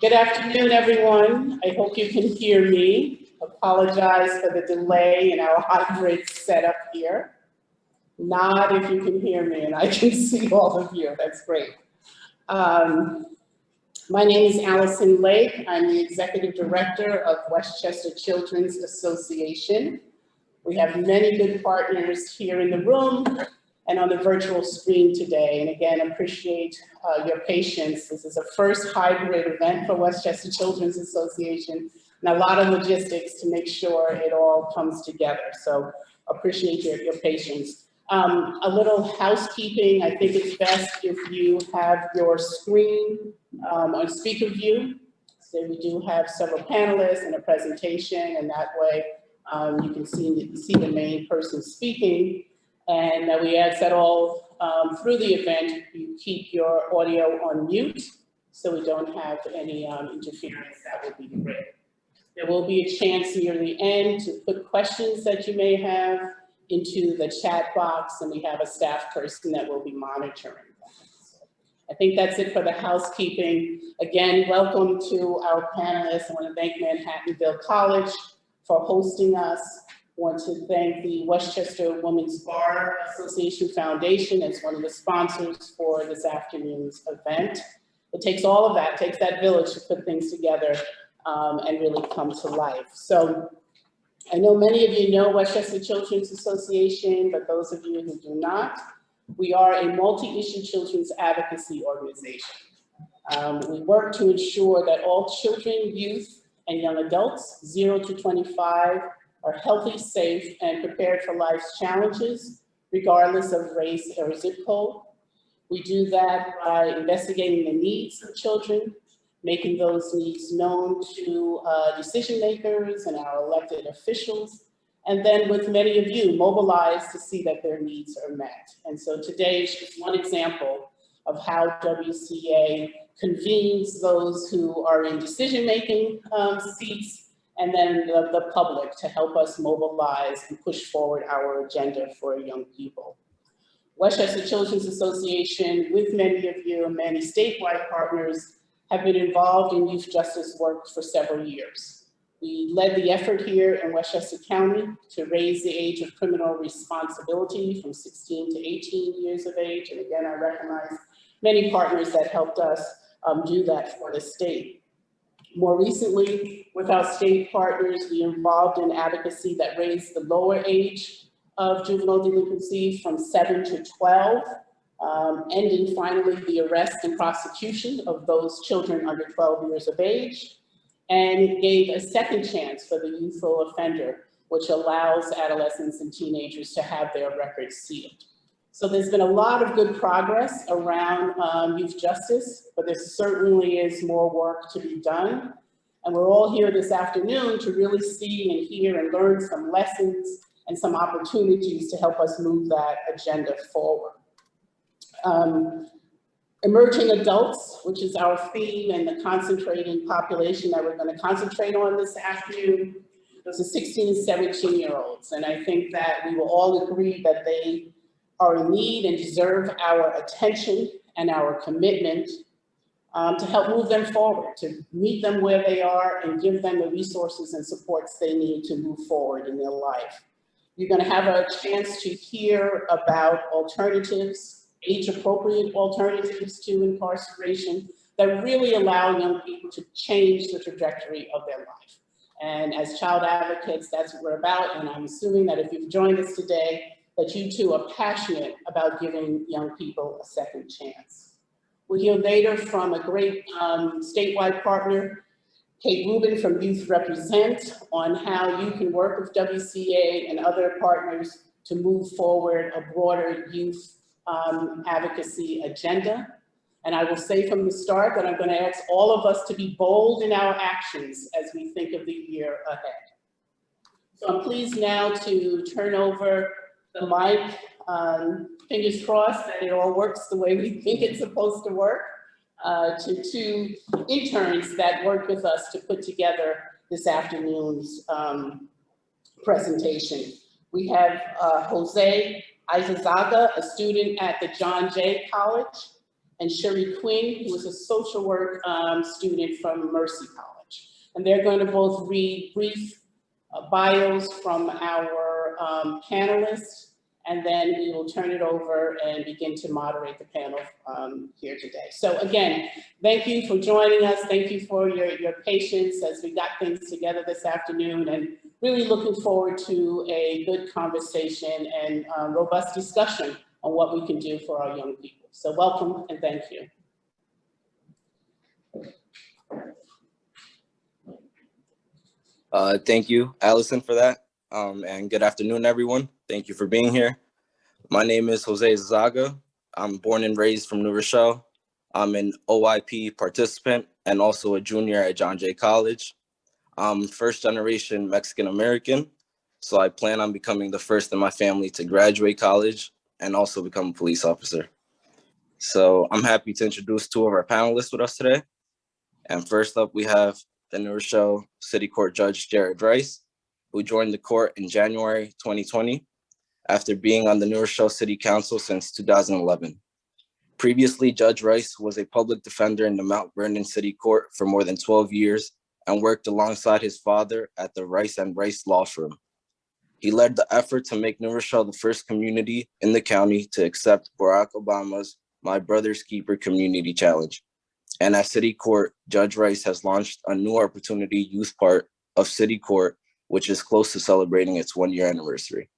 Good afternoon, everyone. I hope you can hear me. Apologize for the delay in our hybrid setup here. Nod if you can hear me and I can see all of you. That's great. Um, my name is Allison Lake. I'm the Executive Director of Westchester Children's Association. We have many good partners here in the room and on the virtual screen today. And again, appreciate uh, your patience. This is a first hybrid event for Westchester Children's Association and a lot of logistics to make sure it all comes together. So appreciate your, your patience. Um, a little housekeeping, I think it's best if you have your screen um, on speaker view. So we do have several panelists and a presentation and that way um, you can see, see the main person speaking. And we ask that all um, through the event, you keep your audio on mute so we don't have any um, interference. That would be great. There will be a chance near the end to put questions that you may have into the chat box and we have a staff person that will be monitoring. That. I think that's it for the housekeeping. Again, welcome to our panelists. I want to thank Manhattanville College for hosting us want to thank the Westchester Women's Bar Association Foundation as one of the sponsors for this afternoon's event. It takes all of that, takes that village to put things together um, and really come to life. So I know many of you know Westchester Children's Association, but those of you who do not, we are a multi-issue children's advocacy organization. Um, we work to ensure that all children, youth, and young adults, 0 to 25, are healthy, safe, and prepared for life's challenges, regardless of race or zip code. We do that by investigating the needs of children, making those needs known to uh, decision makers and our elected officials, and then with many of you mobilized to see that their needs are met. And so today is just one example of how WCA convenes those who are in decision-making um, seats and then the, the public to help us mobilize and push forward our agenda for young people. Westchester Children's Association, with many of you and many statewide partners, have been involved in youth justice work for several years. We led the effort here in Westchester County to raise the age of criminal responsibility from 16 to 18 years of age. And again, I recognize many partners that helped us um, do that for the state. More recently, with our state partners, we involved in advocacy that raised the lower age of juvenile delinquency from seven to 12, um, ending finally the arrest and prosecution of those children under 12 years of age, and gave a second chance for the youthful offender, which allows adolescents and teenagers to have their records sealed. So there's been a lot of good progress around um, youth justice, but there certainly is more work to be done. And we're all here this afternoon to really see and hear and learn some lessons and some opportunities to help us move that agenda forward. Um, emerging adults, which is our theme and the concentrating population that we're going to concentrate on this afternoon, those are 16 and 17 year olds. And I think that we will all agree that they are in need and deserve our attention and our commitment um, to help move them forward, to meet them where they are and give them the resources and supports they need to move forward in their life. You're gonna have a chance to hear about alternatives, age-appropriate alternatives to incarceration that really allow young people to change the trajectory of their life. And as child advocates, that's what we're about. And I'm assuming that if you've joined us today, that you too are passionate about giving young people a second chance. We'll hear later from a great um, statewide partner, Kate Rubin from Youth Represent, on how you can work with WCA and other partners to move forward a broader youth um, advocacy agenda. And I will say from the start that I'm going to ask all of us to be bold in our actions as we think of the year ahead. So I'm pleased now to turn over the mic. Um, fingers crossed that it all works the way we think it's supposed to work. Uh, to two interns that worked with us to put together this afternoon's um, presentation. We have uh, Jose Izazaga, a student at the John Jay College. and Sherry Quinn, who is a social work um, student from Mercy College. And they're going to both read brief uh, bios from our um, panelists, and then we will turn it over and begin to moderate the panel um, here today. So again, thank you for joining us. Thank you for your, your patience as we got things together this afternoon and really looking forward to a good conversation and uh, robust discussion on what we can do for our young people. So welcome and thank you. Uh, thank you, Allison, for that. Um, and good afternoon, everyone. Thank you for being here. My name is Jose Zaga. I'm born and raised from New Rochelle. I'm an OYP participant and also a junior at John Jay College. I'm first generation Mexican American, so I plan on becoming the first in my family to graduate college and also become a police officer. So I'm happy to introduce two of our panelists with us today. And first up, we have the New Rochelle City Court Judge Jared Rice, who joined the court in January 2020 after being on the New Rochelle City Council since 2011. Previously, Judge Rice was a public defender in the Mount Vernon City Court for more than 12 years and worked alongside his father at the Rice and Rice Law Firm. He led the effort to make New Rochelle the first community in the county to accept Barack Obama's My Brother's Keeper Community Challenge. And at City Court, Judge Rice has launched a new opportunity youth part of City Court, which is close to celebrating its one year anniversary.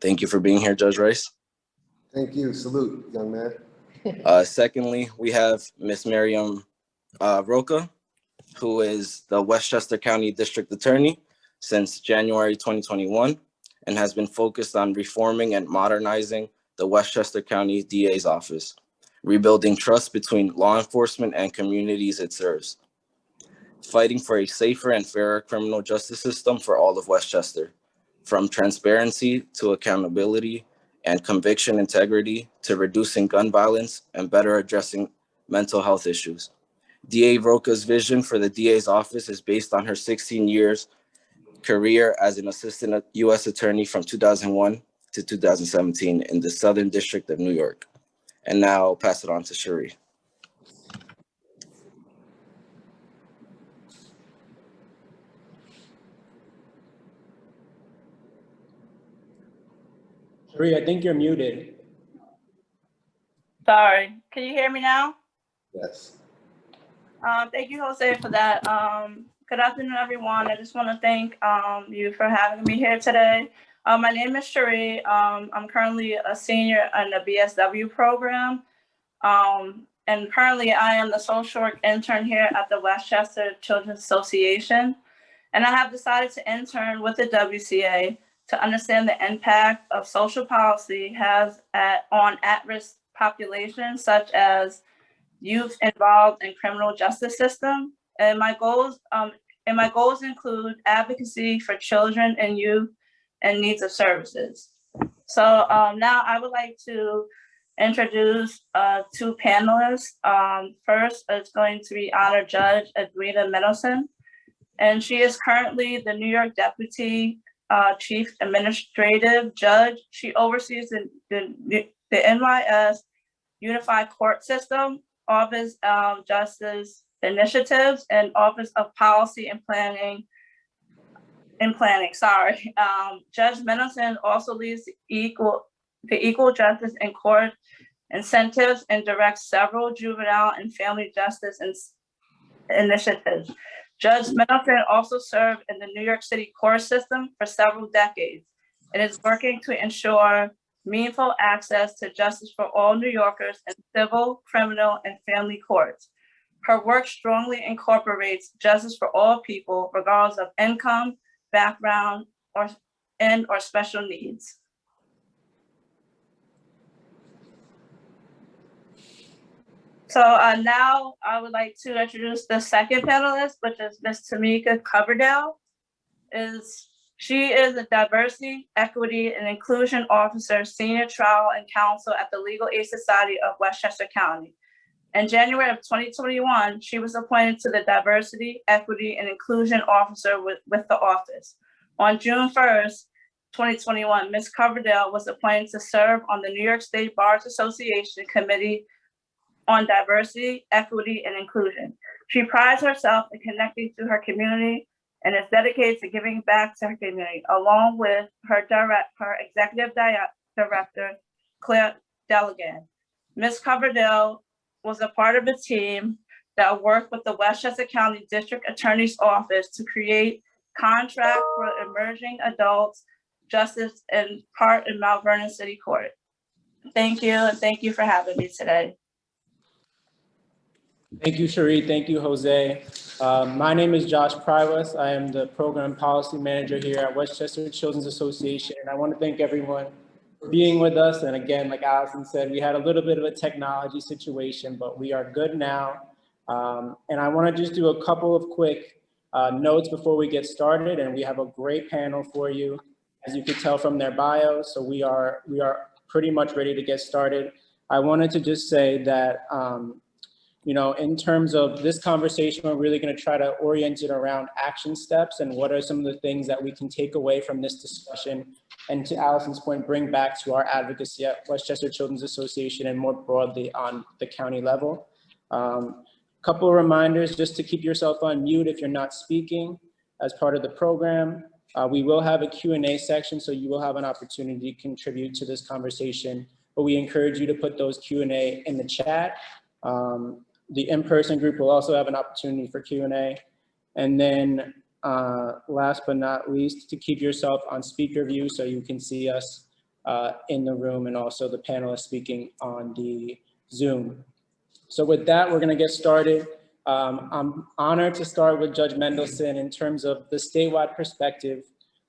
Thank you for being here, Judge Rice. Thank you. Salute, young man. Uh, secondly, we have Miss Miriam uh, Rocah, who is the Westchester County District Attorney since January 2021 and has been focused on reforming and modernizing the Westchester County DA's office, rebuilding trust between law enforcement and communities it serves, fighting for a safer and fairer criminal justice system for all of Westchester, from transparency to accountability and conviction integrity to reducing gun violence and better addressing mental health issues. DA Rocah's vision for the DA's office is based on her 16 years career as an assistant U.S. attorney from 2001 to 2017 in the Southern District of New York. And now I'll pass it on to Cherie. Cherie, I think you're muted. Sorry, can you hear me now? Yes. Um, thank you, Jose, for that. Um, good afternoon, everyone. I just want to thank um, you for having me here today. Uh, my name is Cherie. Um, I'm currently a senior in the BSW program. Um, and currently I am the social work intern here at the Westchester Children's Association. And I have decided to intern with the WCA to understand the impact of social policy has at, on at-risk populations such as youth involved in criminal justice system. And my goals, um, and my goals include advocacy for children and youth and needs of services. So um, now I would like to introduce uh, two panelists. Um, first is going to be Honor Judge Edwina Mendelson, and she is currently the New York Deputy uh, Chief Administrative Judge. She oversees the, the, the NYS Unified Court System, Office of Justice Initiatives, and Office of Policy and Planning in planning, sorry. Um, Judge Mendelson also leads the equal, the equal justice in court incentives and directs several juvenile and family justice initiatives. Judge Mendelson also served in the New York City court system for several decades and is working to ensure meaningful access to justice for all New Yorkers in civil, criminal, and family courts. Her work strongly incorporates justice for all people, regardless of income, background, or and or special needs. So uh, now I would like to introduce the second panelist, which is Ms. Tamika Coverdale. Is she is a diversity, equity, and inclusion officer, senior trial and counsel at the Legal Aid Society of Westchester County. In January of 2021, she was appointed to the Diversity, Equity, and Inclusion Officer with, with the office. On June 1st, 2021, Ms. Coverdale was appointed to serve on the New York State Bars Association Committee on Diversity, Equity, and Inclusion. She prides herself in connecting to her community and is dedicated to giving back to her community, along with her direct, her executive di- director, Claire Degnan. Ms. Coverdale was a part of a team that worked with the Westchester County District Attorney's Office to create contract for emerging adults justice in part in Mount Vernon City Court. Thank you, and thank you for having me today. Thank you, Cherie. Thank you, Jose. Uh, My name is Josh Prywas. I am the Program Policy Manager here at Westchester Children's Association. And I want to thank everyone for being with us. And again, like Allison said, we had a little bit of a technology situation, but we are good now. Um, And I want to just do a couple of quick uh, notes before we get started. And we have a great panel for you, as you can tell from their bios. So we are, we are pretty much ready to get started. I wanted to just say that um, you know, in terms of this conversation, we're really going to try to orient it around action steps and what are some of the things that we can take away from this discussion. And to Allison's point, bring back to our advocacy at Westchester Children's Association and more broadly on the county level. Um, Couple of reminders just to keep yourself on mute if you're not speaking as part of the program. Uh, we will have a Q&A section, so you will have an opportunity to contribute to this conversation. But we encourage you to put those Q&A in the chat. Um, the in-person group will also have an opportunity for Q&A. And then uh, last but not least, to keep yourself on speaker view so you can see us uh, in the room and also the panelists speaking on the Zoom. So with that, we're gonna get started. Um, I'm honored to start with Judge Mendelson in terms of the statewide perspective.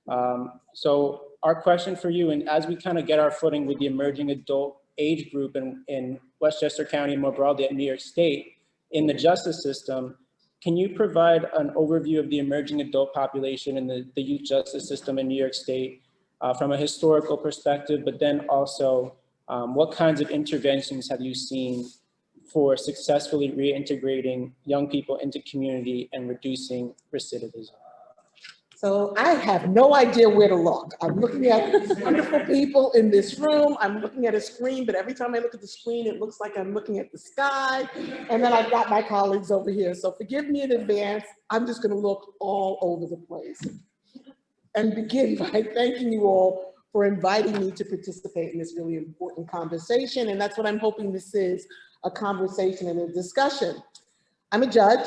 Um, so our question for you, and as we kind of get our footing with the emerging adult age group in, in Westchester County and more broadly at New York State in the justice system, can you provide an overview of the emerging adult population in the, the youth justice system in New York State uh, from a historical perspective, but then also um, what kinds of interventions have you seen for successfully reintegrating young people into community and reducing recidivism? So I have no idea where to look. I'm looking at wonderful people in this room. I'm looking at a screen, but every time I look at the screen, it looks like I'm looking at the sky. And then I've got my colleagues over here. So forgive me in advance. I'm just gonna look all over the place. And begin by thanking you all for inviting me to participate in this really important conversation. And that's what I'm hoping this is, a conversation and a discussion. I'm a judge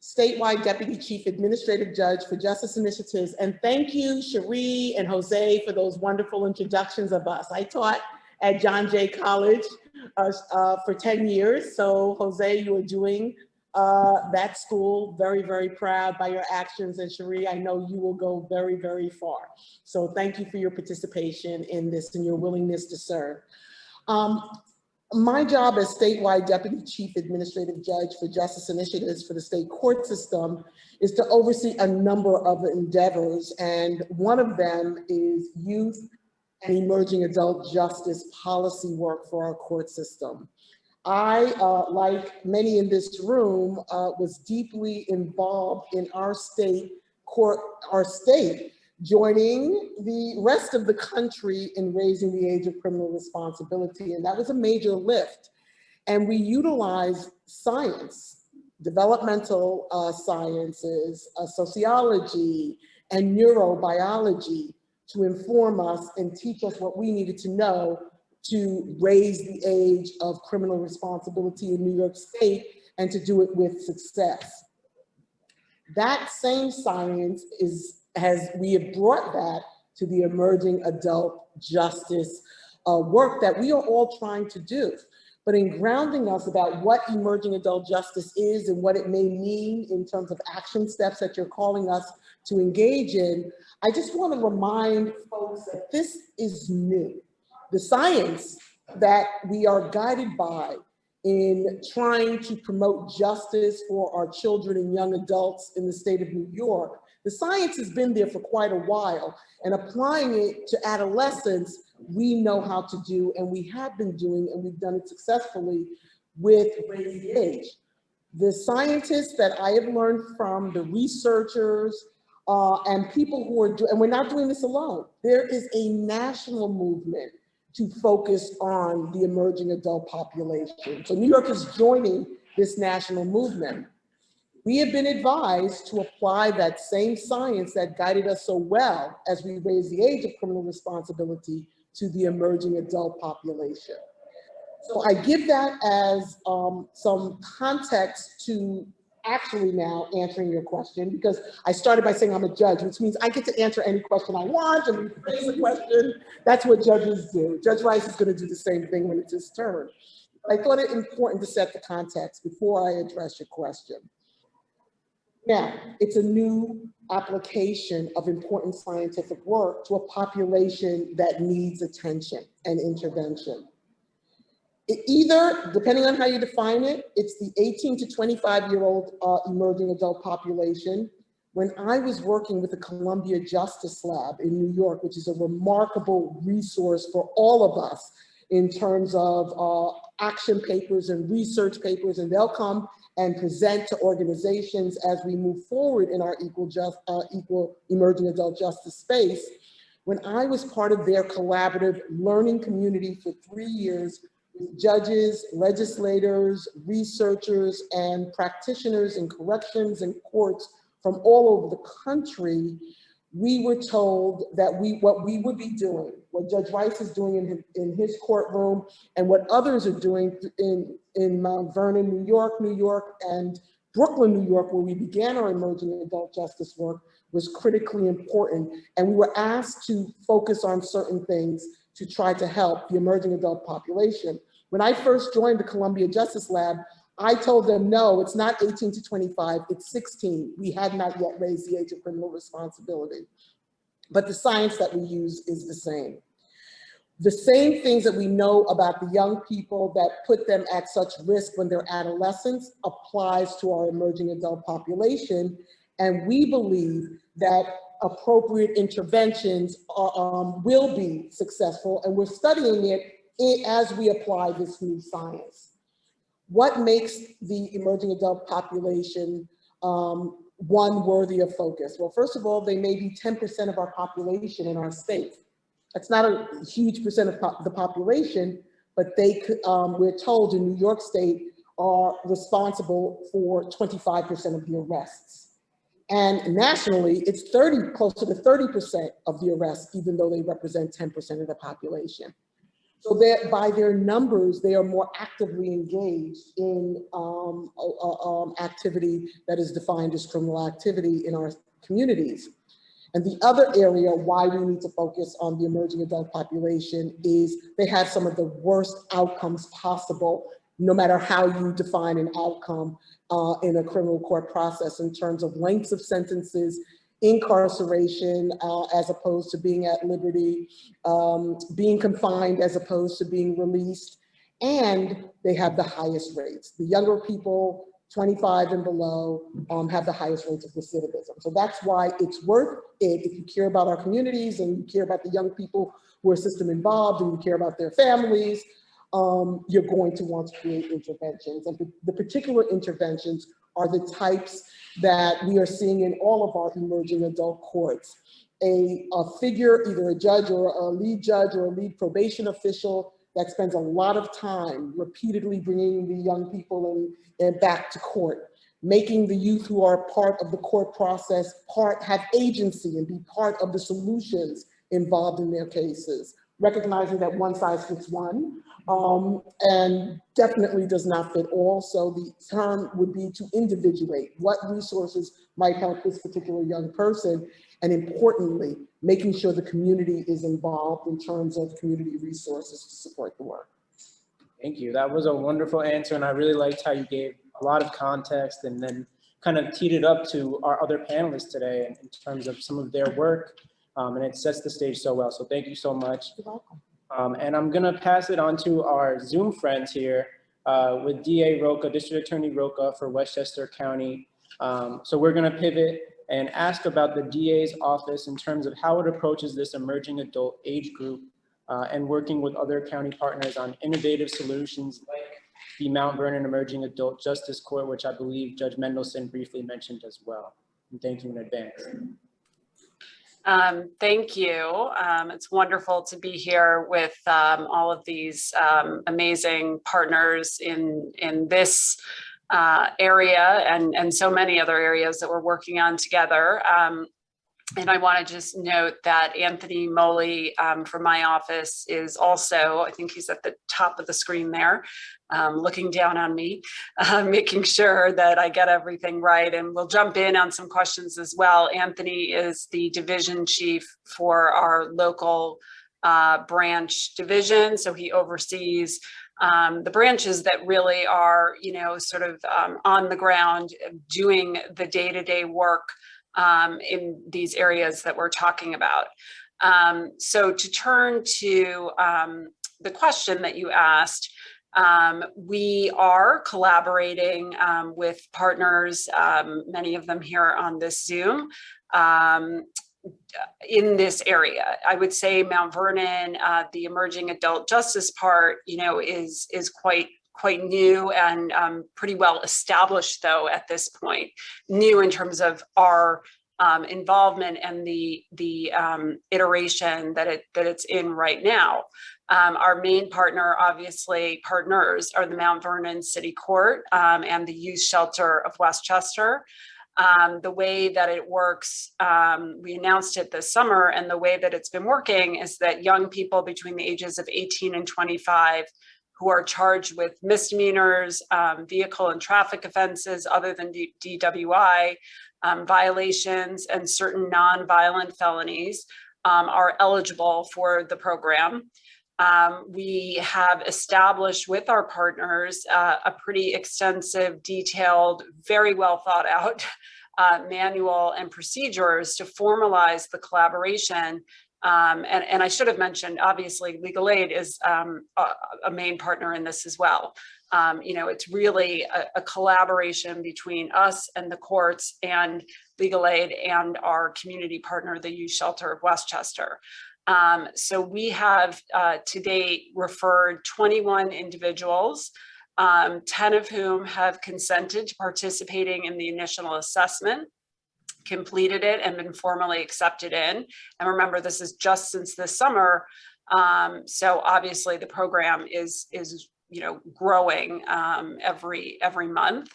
statewide deputy chief administrative judge for justice initiatives. And thank you, Cherie and Jose, for those wonderful introductions of us. I taught at John Jay College uh, uh, for 10 years. So Jose, you are doing uh, that school very, very proud by your actions. And Cherie, I know you will go very, very far. So thank you for your participation in this and your willingness to serve. Um, my job as statewide deputy chief administrative judge for justice initiatives for the state court system is to oversee a number of endeavors. And one of them is youth and emerging adult justice policy work for our court system. I, uh, like many in this room, uh, was deeply involved in our state court, our state joining the rest of the country in raising the age of criminal responsibility. And that was a major lift. And we utilize science, developmental uh, sciences, uh, sociology, and neurobiology to inform us and teach us what we needed to know to raise the age of criminal responsibility in New York State and to do it with success. That same science is has we have brought that to the emerging adult justice uh, work that we are all trying to do. But in grounding us about what emerging adult justice is and what it may mean in terms of action steps that you're calling us to engage in, I just want to remind folks that this is new. The science that we are guided by in trying to promote justice for our children and young adults in the state of New York the science has been there for quite a while and applying it to adolescents, we know how to do and we have been doing and we've done it successfully with raising age. The scientists that I have learned from, the researchers, uh, and people who are, do- and we're not doing this alone. There is a national movement to focus on the emerging adult population. So New York is joining this national movement. We have been advised to apply that same science that guided us so well as we raise the age of criminal responsibility to the emerging adult population. So I give that as um, some context to actually now answering your question, because I started by saying I'm a judge, which means I get to answer any question I want and the question. That's what judges do. Judge Rice is gonna do the same thing when it's his turn. I thought it important to set the context before I address your question. Now, it's a new application of important scientific work to a population that needs attention and intervention. It either, depending on how you define it, it's the 18 to 25 year old uh, emerging adult population. When I was working with the Columbia Justice Lab in New York, which is a remarkable resource for all of us in terms of uh, action papers and research papers, and they'll come and present to organizations as we move forward in our equal just, uh, equal emerging adult justice space. When I was part of their collaborative learning community for three years, with judges, legislators, researchers, and practitioners in corrections and courts from all over the country, we were told that we what we would be doing, what Judge Rice is doing in his, in his courtroom, and what others are doing in, in Mount Vernon, New York, New York, and Brooklyn, New York, where we began our emerging adult justice work, was critically important. And we were asked to focus on certain things to try to help the emerging adult population. When I first joined the Columbia Justice Lab, I told them, no, it's not 18 to 25, it's 16. We had not yet raised the age of criminal responsibility. But the science that we use is the same. The same things that we know about the young people that put them at such risk when they're adolescents applies to our emerging adult population. And we believe that appropriate interventions are, um, will be successful. And we're studying it as we apply this new science. What makes the emerging adult population um, one worthy of focus? Well, first of all, they may be 10% of our population in our state. That's not a huge percent of po- the population, but they could, um, we're told in New York State are responsible for 25% of the arrests. And nationally, it's 30, closer to 30% of the arrests, even though they represent 10% of the population. So that by their numbers, they are more actively engaged in um, uh, um, activity that is defined as criminal activity in our communities. And the other area why we need to focus on the emerging adult population is they have some of the worst outcomes possible, no matter how you define an outcome uh, in a criminal court process in terms of lengths of sentences, incarceration uh, as opposed to being at liberty, um, being confined as opposed to being released, and they have the highest rates. The younger people, 25 and below, um, have the highest rates of recidivism. So that's why it's worth it if you care about our communities and you care about the young people who are system involved and you care about their families, um, you're going to want to create interventions. And the particular interventions are the types that we are seeing in all of our emerging adult courts. A, a figure, either a judge or a lead judge or a lead probation official that spends a lot of time repeatedly bringing the young people in, and back to court, making the youth who are part of the court process part have agency and be part of the solutions involved in their cases, recognizing that one size fits one um, and definitely does not fit all. So the term would be to individuate what resources might help this particular young person. And importantly, making sure the community is involved in terms of community resources to support the work. Thank you. That was a wonderful answer, and I really liked how you gave a lot of context and then kind of teed it up to our other panelists today in in terms of some of their work. Um, and it sets the stage so well. So thank you so much. You're welcome. Um, and I'm gonna pass it on to our Zoom friends here uh, with DA Rocah, District Attorney Rocah for Westchester County. Um, so we're gonna pivot and ask about the DA's office in terms of how it approaches this emerging adult age group uh, and working with other county partners on innovative solutions like the Mount Vernon Emerging Adult Justice Court, which I believe Judge Mendelson briefly mentioned as well. And thank you in advance. Um, thank you. Um, it's wonderful to be here with um, all of these um, amazing partners in in this uh, area and and so many other areas that we're working on together. Um, and I want to just note that Anthony Moley um, from my office is also, I think he's at the top of the screen there, um, looking down on me, uh, making sure that I get everything right. And we'll jump in on some questions as well. Anthony is the division chief for our local uh, branch division. So he oversees um, the branches that really are, you know, sort of um, on the ground doing the day-to-day -day work um, in these areas that we're talking about. Um, so to turn to um, the question that you asked, um, we are collaborating um, with partners, um, many of them here on this Zoom, in this area. I would say Mount Vernon, uh, the emerging adult justice part, you know, is is quite quite new and um, pretty well established though at this point, new in terms of our um, involvement and the the um, iteration that it that it's in right now. Um, our main partner, obviously partners, are the Mount Vernon City Court um, and the Youth Shelter of Westchester. Um, the way that it works, um, we announced it this summer, and the way that it's been working is that young people between the ages of 18 and 25 who are charged with misdemeanors, um, vehicle and traffic offenses other than D DWI, um, violations, and certain non-violent felonies um, are eligible for the program. Um, we have established with our partners uh, a pretty extensive, detailed, very well thought out uh, manual and procedures to formalize the collaboration um, and, and I should have mentioned, obviously, legal aid is um, a, a, main partner in this as well. Um, you know, it's really a, a, collaboration between us and the courts and legal aid and our community partner, the Youth Shelter of Westchester. Um, so we have uh, to date referred 21 individuals, um, 10 of whom have consented to participating in the initial assessment completed it and been formally accepted in. And remember, this is just since this summer. Um, so obviously the program is, is you know, growing um, every, every month.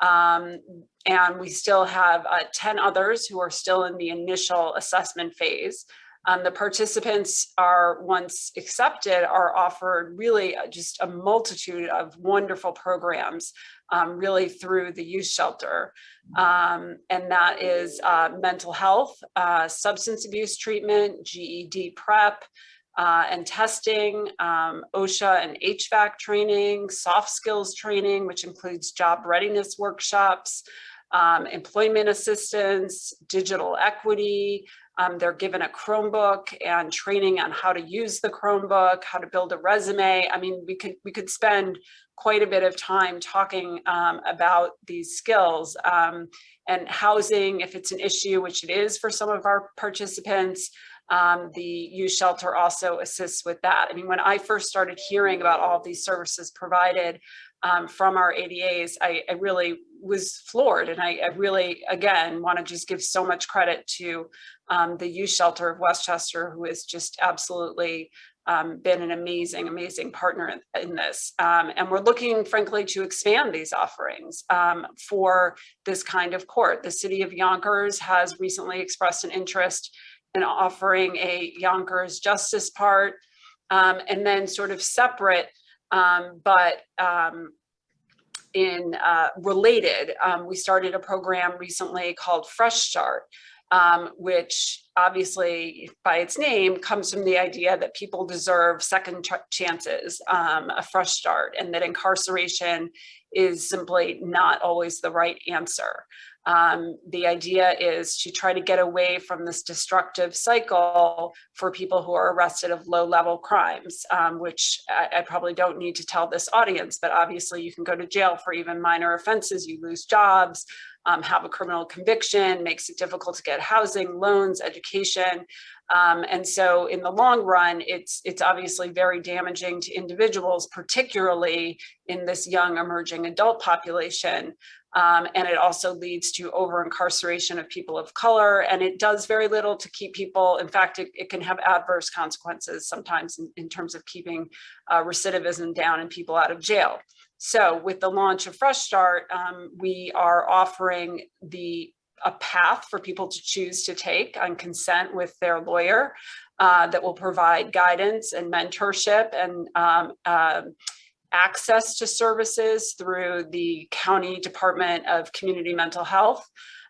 Um, and we still have uh, 10 others who are still in the initial assessment phase. Um, the participants are, once accepted, are offered really uh, just a multitude of wonderful programs, um, really through the youth shelter. Um, and that is uh, mental health, uh, substance abuse treatment, GED prep, uh, and testing, um, OSHA and HVAC training, soft skills training, which includes job readiness workshops, um, employment assistance, digital equity, um, they're given a Chromebook and training on how to use the Chromebook, how to build a resume. I mean, we could we could spend quite a bit of time talking um, about these skills um, and housing, if it's an issue, which it is for some of our participants. Um, the youth shelter also assists with that. I mean, when I first started hearing about all these services provided um, from our ADAs, I, I really was floored. And I, I, really, again, want to just give so much credit to um, the youth shelter of Westchester, who has just absolutely um, been an amazing, amazing partner in, in this. Um, and we're looking, frankly, to expand these offerings um, for this kind of court. The city of Yonkers has recently expressed an interest in offering a Yonkers justice part, um, and then sort of separate, um, but in uh, related, um, we started a program recently called Fresh Start, um, which obviously by its name comes from the idea that people deserve second ch chances, um, a fresh start, and that incarceration is simply not always the right answer. Um, the idea is to try to get away from this destructive cycle for people who are arrested of low level crimes, um, which I, I, probably don't need to tell this audience, but obviously you can go to jail for even minor offenses, you lose jobs, um, have a criminal conviction, makes it difficult to get housing, loans, education. Um, and so in the long run, it's, it's obviously very damaging to individuals, particularly in this young emerging adult population. Um, and it also leads to over incarceration of people of color. And it does very little to keep people, in fact, it, it can have adverse consequences sometimes in, in terms of keeping uh, recidivism down and people out of jail. So with the launch of Fresh Start, um, we are offering the a path for people to choose to take on consent with their lawyer uh, that will provide guidance and mentorship and um, um, access to services through the County Department of Community Mental Health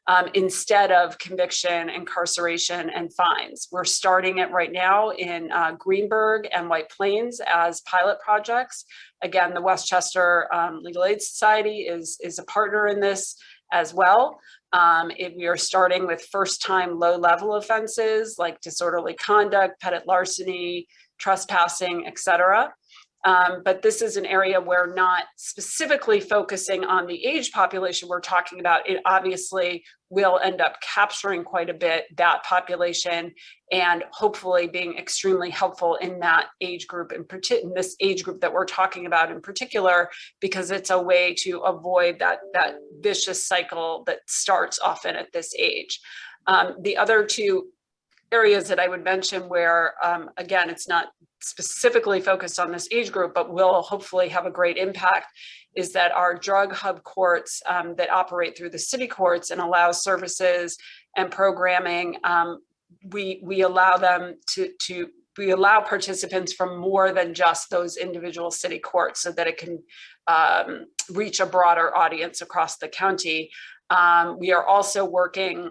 um, instead of conviction, incarceration, and fines. We're starting it right now in uh, Greenburgh and White Plains as pilot projects. Again, the Westchester um, Legal Aid Society is, is a partner in this as well. Um, it, we are starting with first time low level offenses like disorderly conduct, petty larceny, trespassing, et cetera. Um, but this is an area where not specifically focusing on the age population we're talking about, it obviously will end up capturing quite a bit that population and hopefully being extremely helpful in that age group in, in this age group that we're talking about in particular, because it's a way to avoid that, that vicious cycle that starts often at this age. Um, the other two areas that I would mention where, um, again, it's not specifically focused on this age group, but will hopefully have a great impact is that our drug hub courts um, that operate through the city courts and allow services and programming, um, we, we allow them to, to we allow participants from more than just those individual city courts so that it can um, reach a broader audience across the county. Um, we are also working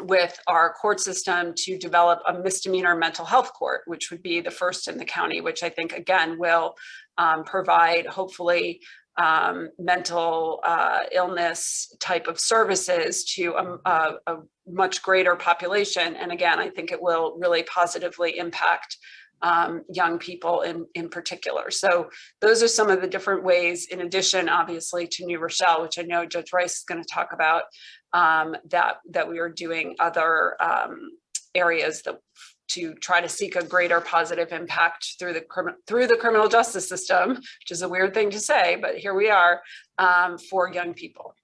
with our court system to develop a misdemeanor mental health court, which would be the first in the county, which I think again will um, provide hopefully um, mental uh, illness type of services to a, a, a, much greater population. And again, I think it will really positively impact um, young people in, in particular. So those are some of the different ways, in addition, obviously, to New Rochelle, which I know Judge Rice is going to talk about, um, that, that we are doing other um, areas that to try to seek a greater positive impact through the through the criminal justice system, which is a weird thing to say, but here we are um, for young people.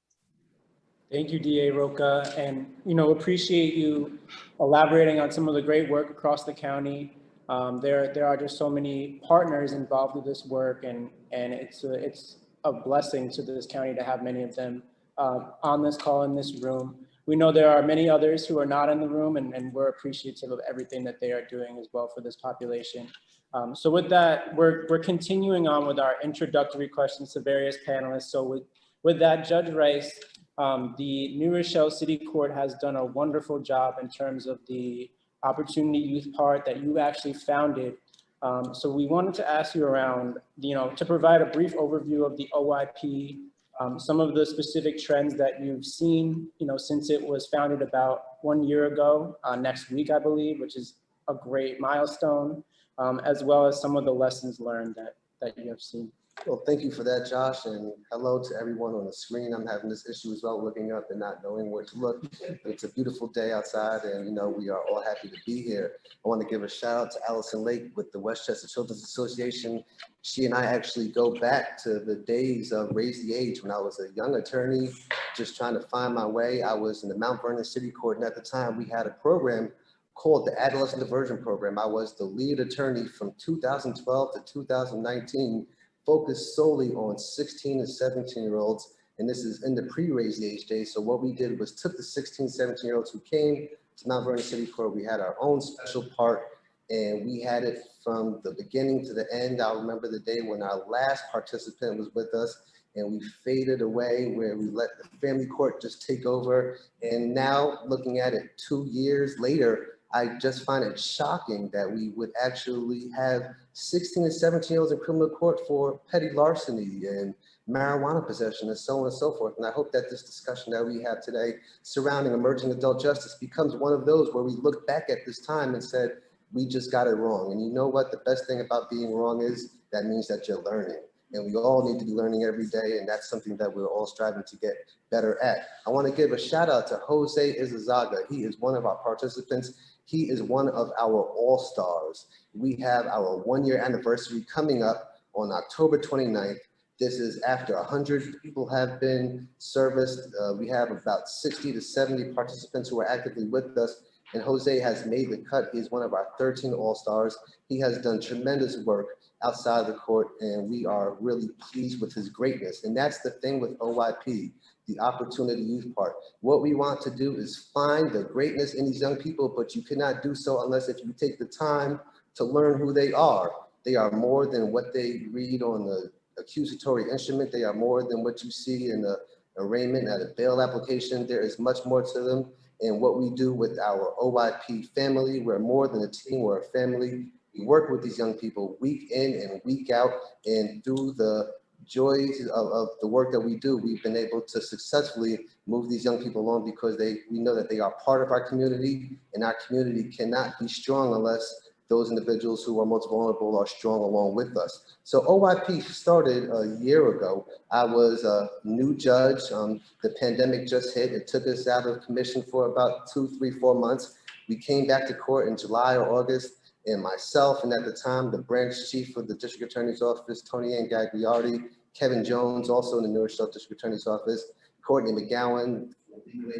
Thank you, DA Rocah, and you know appreciate you elaborating on some of the great work across the county. Um, there, there are just so many partners involved with this work, and and it's a, it's a blessing to this county to have many of them uh, on this call in this room. We know there are many others who are not in the room, and, and we're appreciative of everything that they are doing as well for this population. Um, so with that, we're we're continuing on with our introductory questions to various panelists. So with with that, Judge Rice, um, the New Rochelle City Court has done a wonderful job in terms of the Opportunity Youth part that you actually founded. Um, so we wanted to ask you around, you know, to provide a brief overview of the OYP, um, some of the specific trends that you've seen, you know, since it was founded about one year ago, uh, next week, I believe, which is a great milestone, um, as well as some of the lessons learned that, that you have seen. Well, thank you for that, Josh, and hello to everyone on the screen. I'm having this issue as well, looking up and not knowing where to look. It's a beautiful day outside, and you know we are all happy to be here. I want to give a shout out to Allison Lake with the Westchester Children's Association. She and I actually go back to the days of Raise the Age when I was a young attorney, just trying to find my way. I was in the Mount Vernon City Court, and at the time we had a program called the Adolescent Diversion Program. I was the lead attorney from 2012 to 2019 focused solely on 16 and 17 year olds. And this is in the pre-raise age days. So what we did was took the 16, 17 year olds who came to Mount Vernon City Court. We had our own special part and we had it from the beginning to the end. I remember the day when our last participant was with us and we faded away where we let the family court just take over. And now looking at it two years later, I just find it shocking that we would actually have 16 and 17 year olds in criminal court for petty larceny and marijuana possession and so on and so forth. And I hope that this discussion that we have today surrounding emerging adult justice becomes one of those where we look back at this time and said, we just got it wrong. And you know what? The best thing about being wrong is that means that you're learning. And we all need to be learning every day. And that's something that we're all striving to get better at. I want to give a shout out to Jose Izazaga. He is one of our participants he is one of our all-stars. We have our one year anniversary coming up on October 29th. This is after 100 people have been serviced. Uh, We have about 60 to 70 participants who are actively with us. And Jose has made the cut. He's one of our 13 All-Stars. He has done tremendous work outside the court, and we are really pleased with his greatness. And that's the thing with OYP, the Opportunity Youth Part. What we want to do is find the greatness in these young people, but you cannot do so unless if you take the time to learn who they are. They are more than what they read on the accusatory instrument. They are more than what you see in the arraignment at a bail application. There is much more to them. And what we do with our OYP family, we're more than a team, we're a family. We work with these young people week in and week out. And through the joys of, of the work that we do, we've been able to successfully move these young people along because they, we know that they are part of our community and our community cannot be strong unless those individuals who are most vulnerable are strong along with us. So OYP started a year ago. I was a new judge. Um, the pandemic just hit. It took us out of commission for about two, three, four months. We came back to court in July or August and myself, and at the time, the branch chief of the district attorney's office, Tony Ann Gagliardi, Kevin Jones, also in the New Rochelle District Attorney's Office, Courtney McGowan,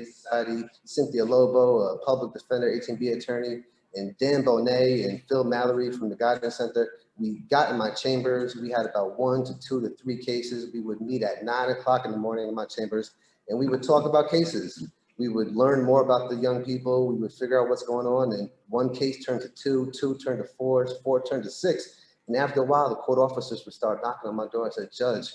Society, Cynthia Lobo, a public defender, 18B attorney, and Dan Bonet and Phil Mallory from the Guidance Center. We got in my chambers. We had about one to two to three cases. We would meet at nine o'clock in the morning in my chambers, and we would talk about cases. We would learn more about the young people. We would figure out what's going on, and one case turned to two, two turned to four, four turned to six. And after a while, the court officers would start knocking on my door and said, Judge,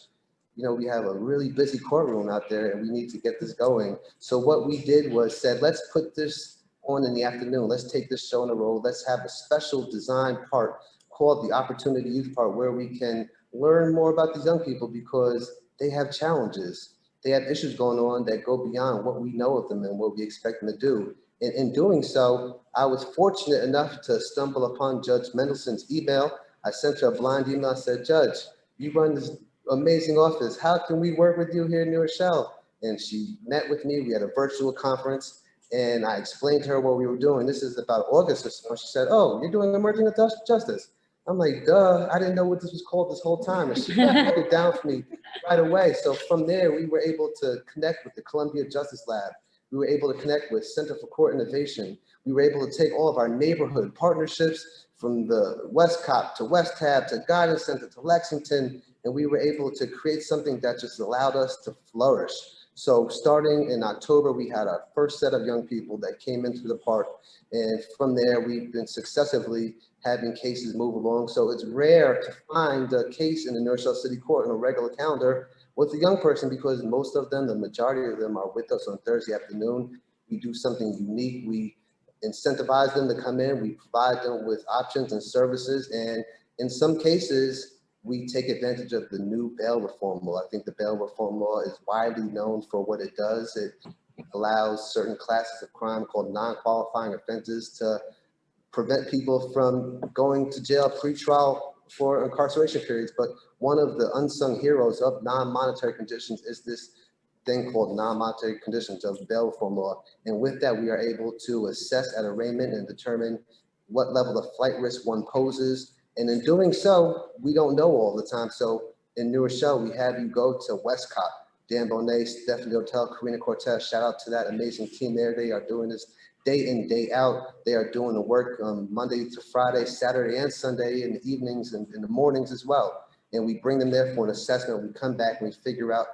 you know, we have a really busy courtroom out there and we need to get this going. So what we did was said, let's put this on in the afternoon. Let's take this show on the road. Let's have a special design part called the Opportunity Youth Part where we can learn more about these young people because they have challenges. They have issues going on that go beyond what we know of them and what we expect them to do. And in doing so, I was fortunate enough to stumble upon Judge Mendelson's email. I sent her a blind email. I said, Judge, you run this amazing office. How can we work with you here in New Rochelle? And she met with me. We had a virtual conference and I explained to her what we were doing. This is about August or so. She said, oh, you're doing emerging justice. I'm like, duh, I didn't know what this was called this whole time. And she broke it down for me right away. So from there, we were able to connect with the Columbia Justice Lab. We were able to connect with Center for Court Innovation. We were able to take all of our neighborhood partnerships from the WestCOP to Westhab to Guidance Center to Lexington, and we were able to create something that just allowed us to flourish. So starting in October, we had our first set of young people that came into the park. And from there, we've been successively having cases move along. So it's rare to find a case in the New Rochelle City Court on a regular calendar with a young person because most of them, the majority of them are with us on Thursday afternoon. We do something unique. We incentivize them to come in. We provide them with options and services. And in some cases, we take advantage of the new bail reform law. I think the bail reform law is widely known for what it does. It allows certain classes of crime called non-qualifying offenses to prevent people from going to jail pre-trial for incarceration periods. But one of the unsung heroes of non-monetary conditions is this thing called non-monetary conditions of bail reform law. And with that, we are able to assess at arraignment and determine what level of flight risk one poses. And in doing so, we don't know all the time. So in New Rochelle, we have you go to Westcott, Dan Bonet, Stephanie Hotel, Karina Cortez, shout out to that amazing team there. They are doing this day in, day out. They are doing the work um, Monday to Friday, Saturday and Sunday in the evenings and in the mornings as well. And we bring them there for an assessment. We come back and we figure out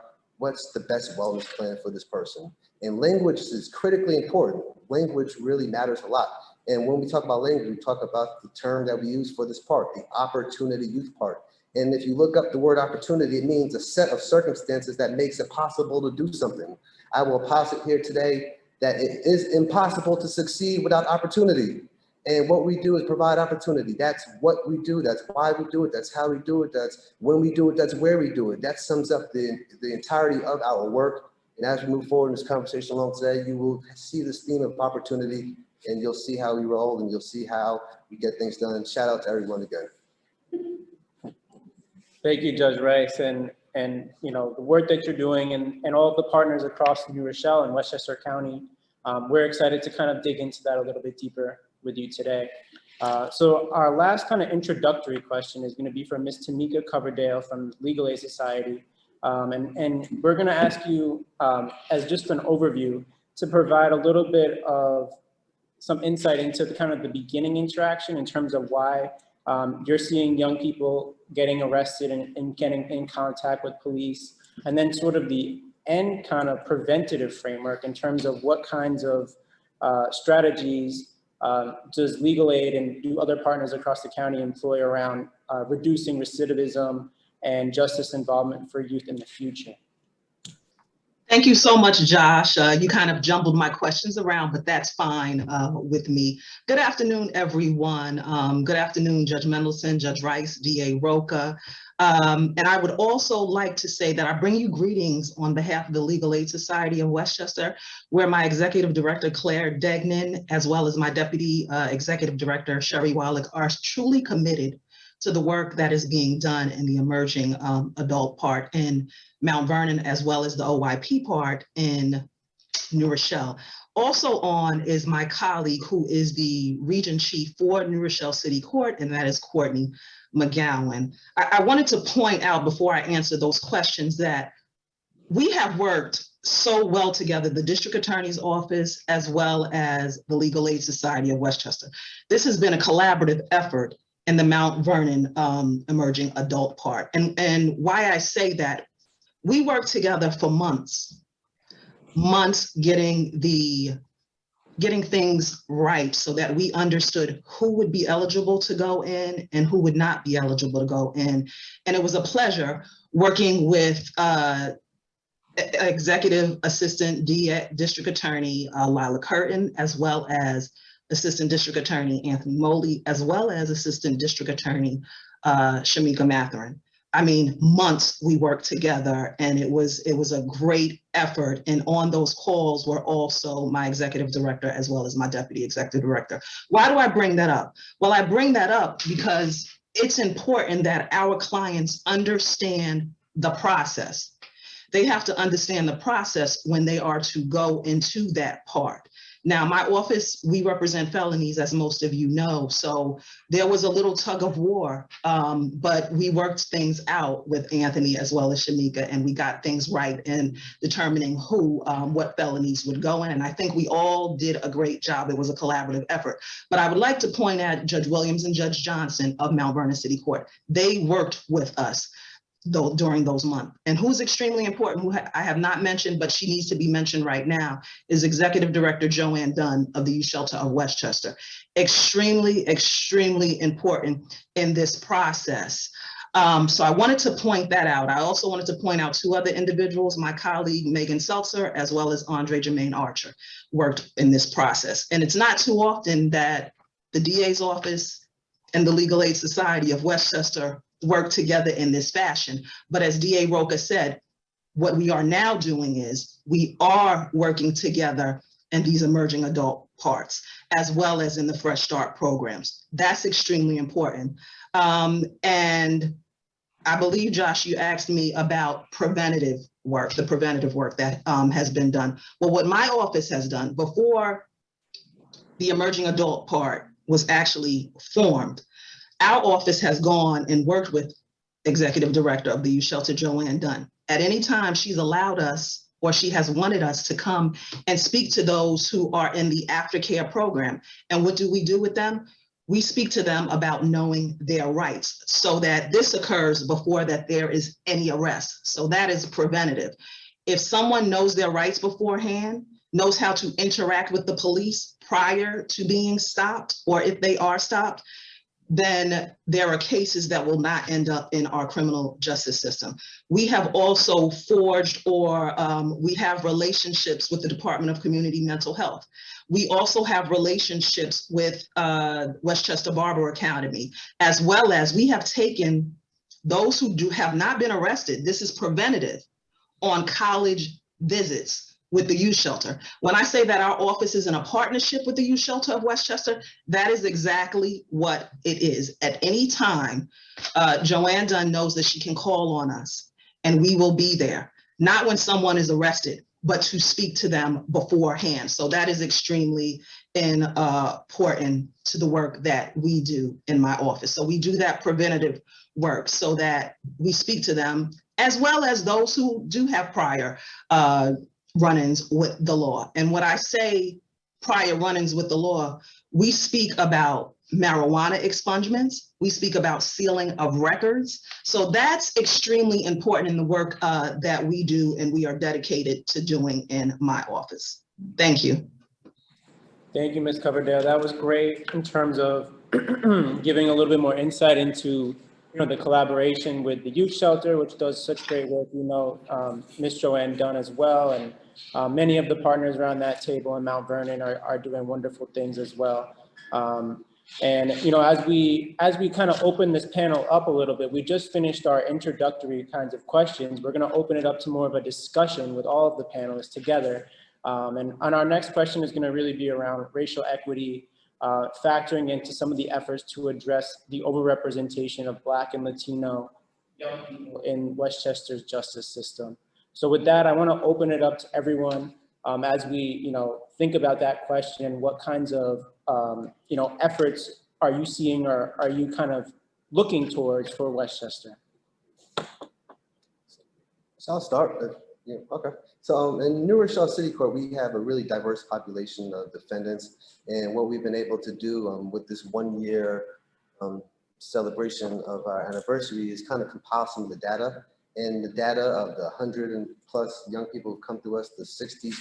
what's the best wellness plan for this person. And language is critically important. Language really matters a lot. And when we talk about language, we talk about the term that we use for this part, the opportunity youth part. And if you look up the word opportunity, it means a set of circumstances that makes it possible to do something. I will posit here today that it is impossible to succeed without opportunity. And what we do is provide opportunity. That's what we do. That's why we do it. That's how we do it. That's when we do it. That's where we do it. That sums up the, the entirety of our work. And as we move forward in this conversation along today, you will see this theme of opportunity and you'll see how we roll and you'll see how we get things done. Shout out to everyone again. Thank you, Judge Rice, and, and, you know, the work that you're doing and, and all the partners across New Rochelle and Westchester County. Um, we're excited to kind of dig into that a little bit deeper with you today. Uh, So our last kind of introductory question is going to be from Ms. Tamika Coverdale from Legal Aid Society. Um, And, and we're going to ask you, um, as just an overview, to provide a little bit of some insight into the kind of the beginning interaction in terms of why um, you're seeing young people getting arrested and, and getting in contact with police, and then sort of the end kind of preventative framework in terms of what kinds of uh, strategies um, does legal aid and do other partners across the county employ around uh, reducing recidivism and justice involvement for youth in the future? Thank you so much, Josh. Uh, you kind of jumbled my questions around, but that's fine uh, with me. Good afternoon, everyone. Um, good afternoon, Judge Mendelson, Judge Rice, DA Rocah. Um, and I would also like to say that I bring you greetings on behalf of the Legal Aid Society of Westchester, where my Executive Director, Claire Degnan, as well as my Deputy uh, Executive Director, Sherry Wallach, are truly committed to the work that is being done in the emerging um, adult part in Mount Vernon, as well as the OYP part in New Rochelle. Also on is my colleague who is the Region Chief for New Rochelle City Court, and that is Courtney McGowan. I, I wanted to point out before I answer those questions that we have worked so well together, the District Attorney's Office, as well as the Legal Aid Society of Westchester. This has been a collaborative effort in the Mount Vernon um, emerging adult part. And, and why I say that, we worked together for months, months getting the, getting things right so that we understood who would be eligible to go in and who would not be eligible to go in. And it was a pleasure working with uh, Executive Assistant D- District Attorney uh, Lila Curtin, as well as Assistant District Attorney Anthony Moley, as well as Assistant District Attorney uh, Shamika Matherin. I mean, months we worked together and it was, it was a great effort. And on those calls were also my executive director as well as my deputy executive director. Why do I bring that up? Well, I bring that up because it's important that our clients understand the process. They have to understand the process when they are to go into that part. Now, my office, we represent felonies, as most of you know, so there was a little tug of war, um, but we worked things out with Anthony as well as Shamika, and we got things right in determining who, um, what felonies would go in. And I think we all did a great job. It was a collaborative effort. But I would like to point at Judge Williams and Judge Johnson of Mount Vernon City Court. They worked with us though during those months. And who's extremely important, who I have not mentioned, but she needs to be mentioned right now, is Executive Director Joanne Dunn of the Youth Shelter of Westchester. Extremely, extremely important in this process. Um, so I wanted to point that out. I also wanted to point out two other individuals, my colleague Megan Seltzer, as well as Andre Jermaine Archer, worked in this process. And it's not too often that the DA's office and the Legal Aid Society of Westchester work together in this fashion. But as DA Rocah said, what we are now doing is we are working together in these emerging adult parts, as well as in the Fresh Start programs. That's extremely important. Um, and I believe, Josh, you asked me about preventative work, the preventative work that um, has been done. Well, what my office has done before the emerging adult part was actually formed, our office has gone and worked with Executive Director of the Youth Shelter, Joanne Dunn. At any time, she's allowed us or she has wanted us to come and speak to those who are in the aftercare program. And what do we do with them? We speak to them about knowing their rights so that this occurs before that there is any arrest. So that is preventative. If someone knows their rights beforehand, knows how to interact with the police prior to being stopped, or if they are stopped, then there are cases that will not end up in our criminal justice system. We have also forged or um, we have relationships with the Department of Community Mental Health. We also have relationships with uh, Westchester Barber Academy, as well as we have taken those who do have not been arrested, this is preventative, on college visits with the youth shelter. When I say that our office is in a partnership with the youth shelter of Westchester, that is exactly what it is. At any time, uh, Joanne Dunn knows that she can call on us and we will be there. Not when someone is arrested. but to speak to them beforehand. So that is extremely in, uh, important to the work that we do in my office. So we do that preventative work so that we speak to them as well as those who do have prior uh, run-ins with the law. And when I say prior run-ins with the law, we speak about marijuana expungements. We speak about sealing of records. So that's extremely important in the work uh, that we do and we are dedicated to doing in my office. Thank you. Thank you, Ms. Coverdale. That was great in terms of giving a little bit more insight into, you know, the collaboration with the youth shelter, which does such great work. You know, um, Ms. Joanne Dunn as well, and uh, many of the partners around that table in Mount Vernon are, are doing wonderful things as well. Um, and, you know, as we, as we kind of open this panel up a little bit, we just finished our introductory kinds of questions. We're going to open it up to more of a discussion with all of the panelists together. Um, and on our next question is going to really be around racial equity, uh, factoring into some of the efforts to address the overrepresentation of Black and Latino young people in Westchester's justice system. So with that, I want to open it up to everyone um, as we, you know, think about that question. What kinds of, um, you know, efforts are you seeing or are you kind of looking towards for Westchester? So I'll start. uh, Yeah, okay. So um, in New Rochelle City Court, we have a really diverse population of defendants. And what we've been able to do um, with this one year um, celebration of our anniversary is kind of compile some of the data. And the data of the 100 and plus young people who've come through us, the 60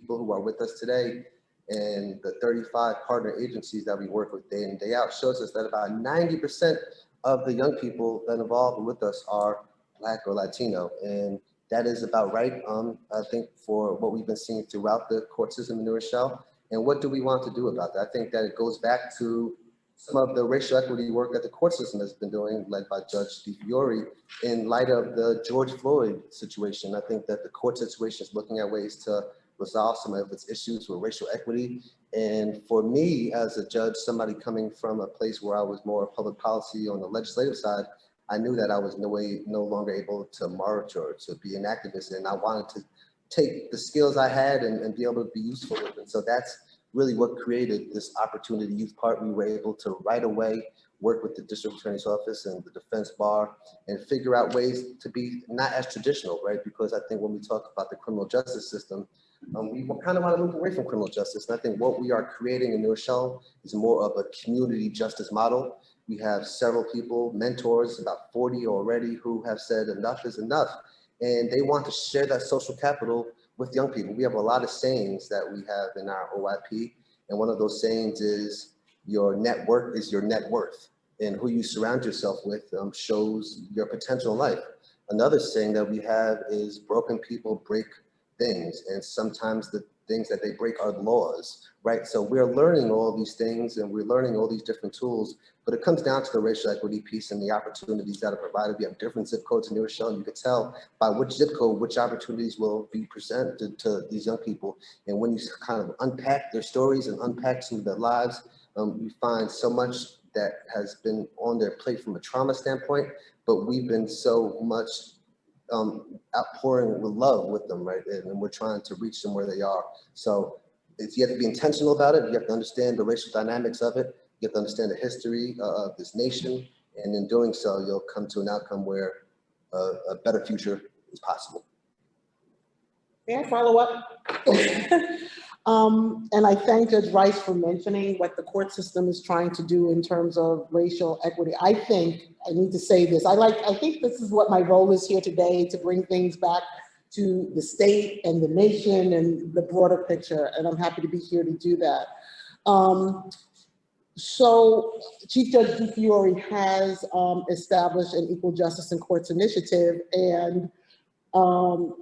people who are with us today, and the 35 partner agencies that we work with day in, day out shows us that about 90% of the young people that involved with us are Black or Latino. And that is about right, um, I think, for what we've been seeing throughout the court system in New Rochelle. And what do we want to do about that? I think that it goes back to some of the racial equity work that the court system has been doing, led by Judge DiFiore, in light of the George Floyd situation. I think that the court situation is looking at ways to resolve some of its issues with racial equity. And for me, as a judge, somebody coming from a place where I was more public policy on the legislative side, I knew that I was no way, no longer able to march or to be an activist. And I wanted to take the skills I had and, and be able to be useful with it. So that's really what created this opportunity youth part. We were able to right away work with the district attorney's office and the defense bar and figure out ways to be not as traditional, right? Because I think when we talk about the criminal justice system, um, we kind of want to move away from criminal justice. And I think what we are creating in New Rochelle is more of a community justice model. We have several people, mentors, about 40 already, who have said enough is enough. And they want to share that social capital with young people. We have a lot of sayings that we have in our OYP. And one of those sayings is your network is your net worth. And who you surround yourself with um, shows your potential life. Another saying that we have is broken people break things. And sometimes the things that they break our laws, right? So we're learning all these things and we're learning all these different tools, but it comes down to the racial equity piece and the opportunities that are provided. We have different zip codes in New Rochelle. and You can tell by which zip code, which opportunities will be presented to these young people. And when you kind of unpack their stories and unpack some of their lives, um, we find so much that has been on their plate from a trauma standpoint, but we've been so much um, outpouring with love with them, right? And, we're trying to reach them where they are. So it's, you have to be intentional about it. You have to understand the racial dynamics of it. You have to understand the history uh, of this nation. And in doing so, you'll come to an outcome where uh, a better future is possible. May I follow up? Um, and I thank Judge Rice for mentioning what the court system is trying to do in terms of racial equity. I think, I need to say this, I like, I think this is what my role is here today, to bring things back to the state and the nation and the broader picture, and I'm happy to be here to do that. Um, so Chief Judge DiFiore has um, established an Equal Justice in Courts initiative, and um,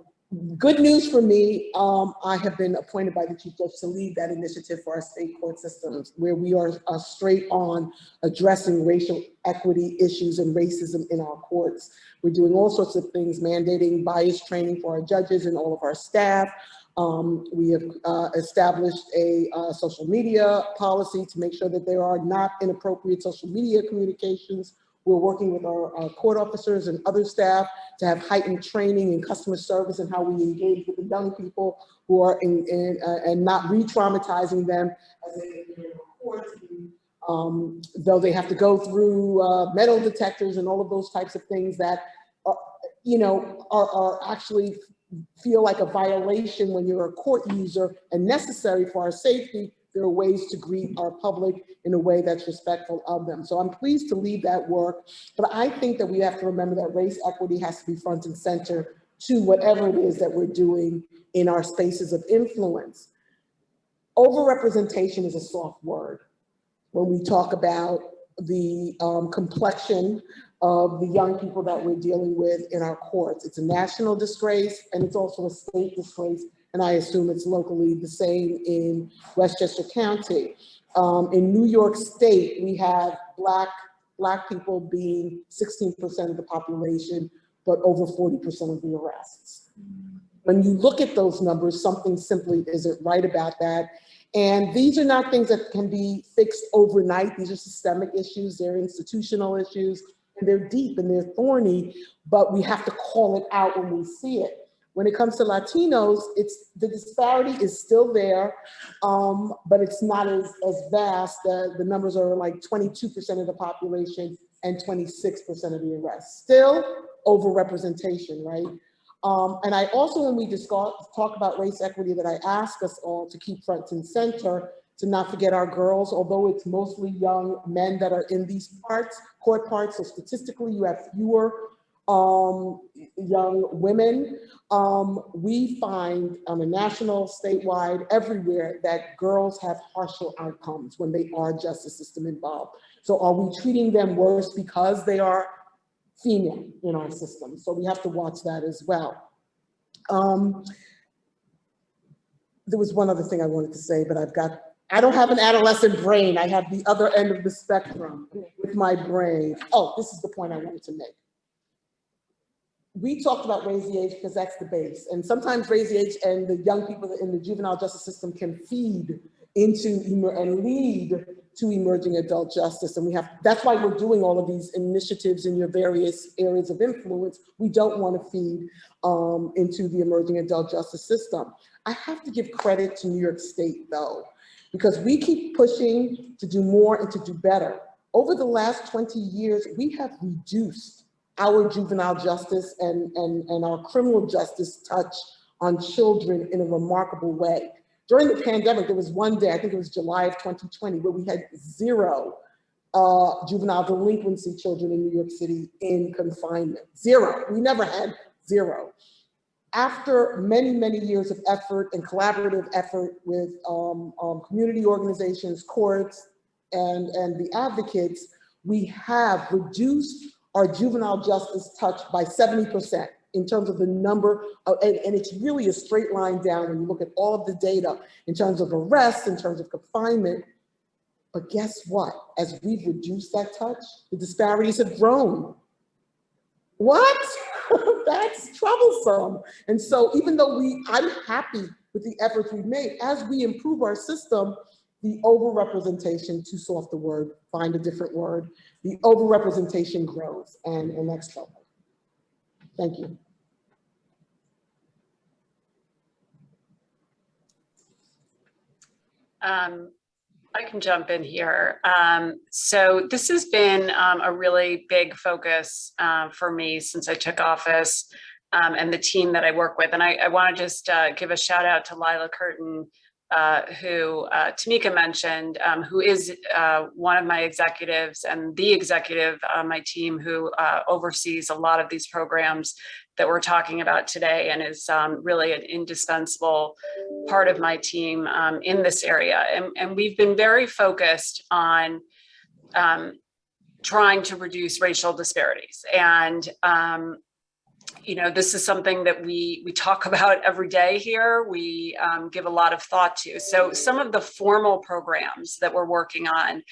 good news for me, um, I have been appointed by the Chief Judge to lead that initiative for our state court systems, where we are uh, straight on addressing racial equity issues and racism in our courts. We're doing all sorts of things, mandating bias training for our judges and all of our staff. Um, we have uh, established a uh, social media policy to make sure that there are not inappropriate social media communications We're working with our, our court officers and other staff to have heightened training in customer service and how we engage with the young people who are in, in uh, and not re-traumatizing them as they courts. Um, though they have to go through uh, metal detectors and all of those types of things that, are, you know, are, are actually feel like a violation when you're a court user and necessary for our safety, there are ways to greet our public in a way that's respectful of them. So I'm pleased to lead that work, but I think that we have to remember that race equity has to be front and center to whatever it is that we're doing in our spaces of influence. Overrepresentation is a soft word. When we talk about the um, complexion of the young people that we're dealing with in our courts. It's a national disgrace and it's also a state disgrace. And I assume it's locally the same in Westchester County. Um, in New York State, we have black, black people being 16% of the population, but over 40% of the arrests. When you look at those numbers, something simply isn't right about that. And these are not things that can be fixed overnight. These are systemic issues. They're institutional issues and they're deep and they're thorny, but we have to call it out when we see it. When it comes to Latinos, it's the disparity is still there, um, but it's not as, as vast. The, the numbers are like 22% of the population and 26% of the arrests. Still overrepresentation, right? Um, and I also, when we discuss, talk about race equity, that I ask us all to keep front and center, to not forget our girls, although it's mostly young men that are in these parts, court parts, so statistically you have fewer um, young women. Um, we find on a national, statewide, everywhere that girls have harsher outcomes when they are justice system involved. So are we treating them worse because they are female in our system? So we have to watch that as well. Um, there was one other thing I wanted to say, but I've got I don't have an adolescent brain. I have the other end of the spectrum with my brain. Oh, this is the point I wanted to make. We talked about raise the age because that's the base. And sometimes raise the age and the young people in the juvenile justice system can feed into and lead to emerging adult justice. And we have, that's why we're doing all of these initiatives in your various areas of influence. We don't want to feed um, into the emerging adult justice system. I have to give credit to New York State though because we keep pushing to do more and to do better. Over the last 20 years, we have reduced our juvenile justice and, and, and our criminal justice touch on children in a remarkable way. During the pandemic, there was one day, I think it was July of 2020, where we had zero uh, juvenile delinquency children in New York City in confinement. Zero. We never had zero after many, many years of effort and collaborative effort with um, um, community organizations, courts, and, and the advocates, we have reduced our juvenile justice touched by 70% in terms of the number, of, and, and it's really a straight line down when you look at all of the data in terms of arrests, in terms of confinement. But guess what? As we've reduced that touch, the disparities have grown. What? that's troublesome. And so even though we, I'm happy with the efforts we've made, as we improve our system, the overrepresentation, too soft the word, find a different word, the overrepresentation grows and, and that's trouble. Thank you. Um, I can jump in here. Um, so this has been um, a really big focus uh, for me since I took office um, and the team that I work with. And I, I want to just uh, give a shout out to Lila Curtin, uh, who uh, Tamika mentioned, um, who is uh, one of my executives and the executive on my team who uh, oversees a lot of these programs that we're talking about today and is um, really an indispensable part of my team um, in this area. And, and, we've been very focused on um, trying to reduce racial disparities. And um, you know, this is something that we we talk about every day here. We um, give a lot of thought to. So some of the formal programs that we're working on,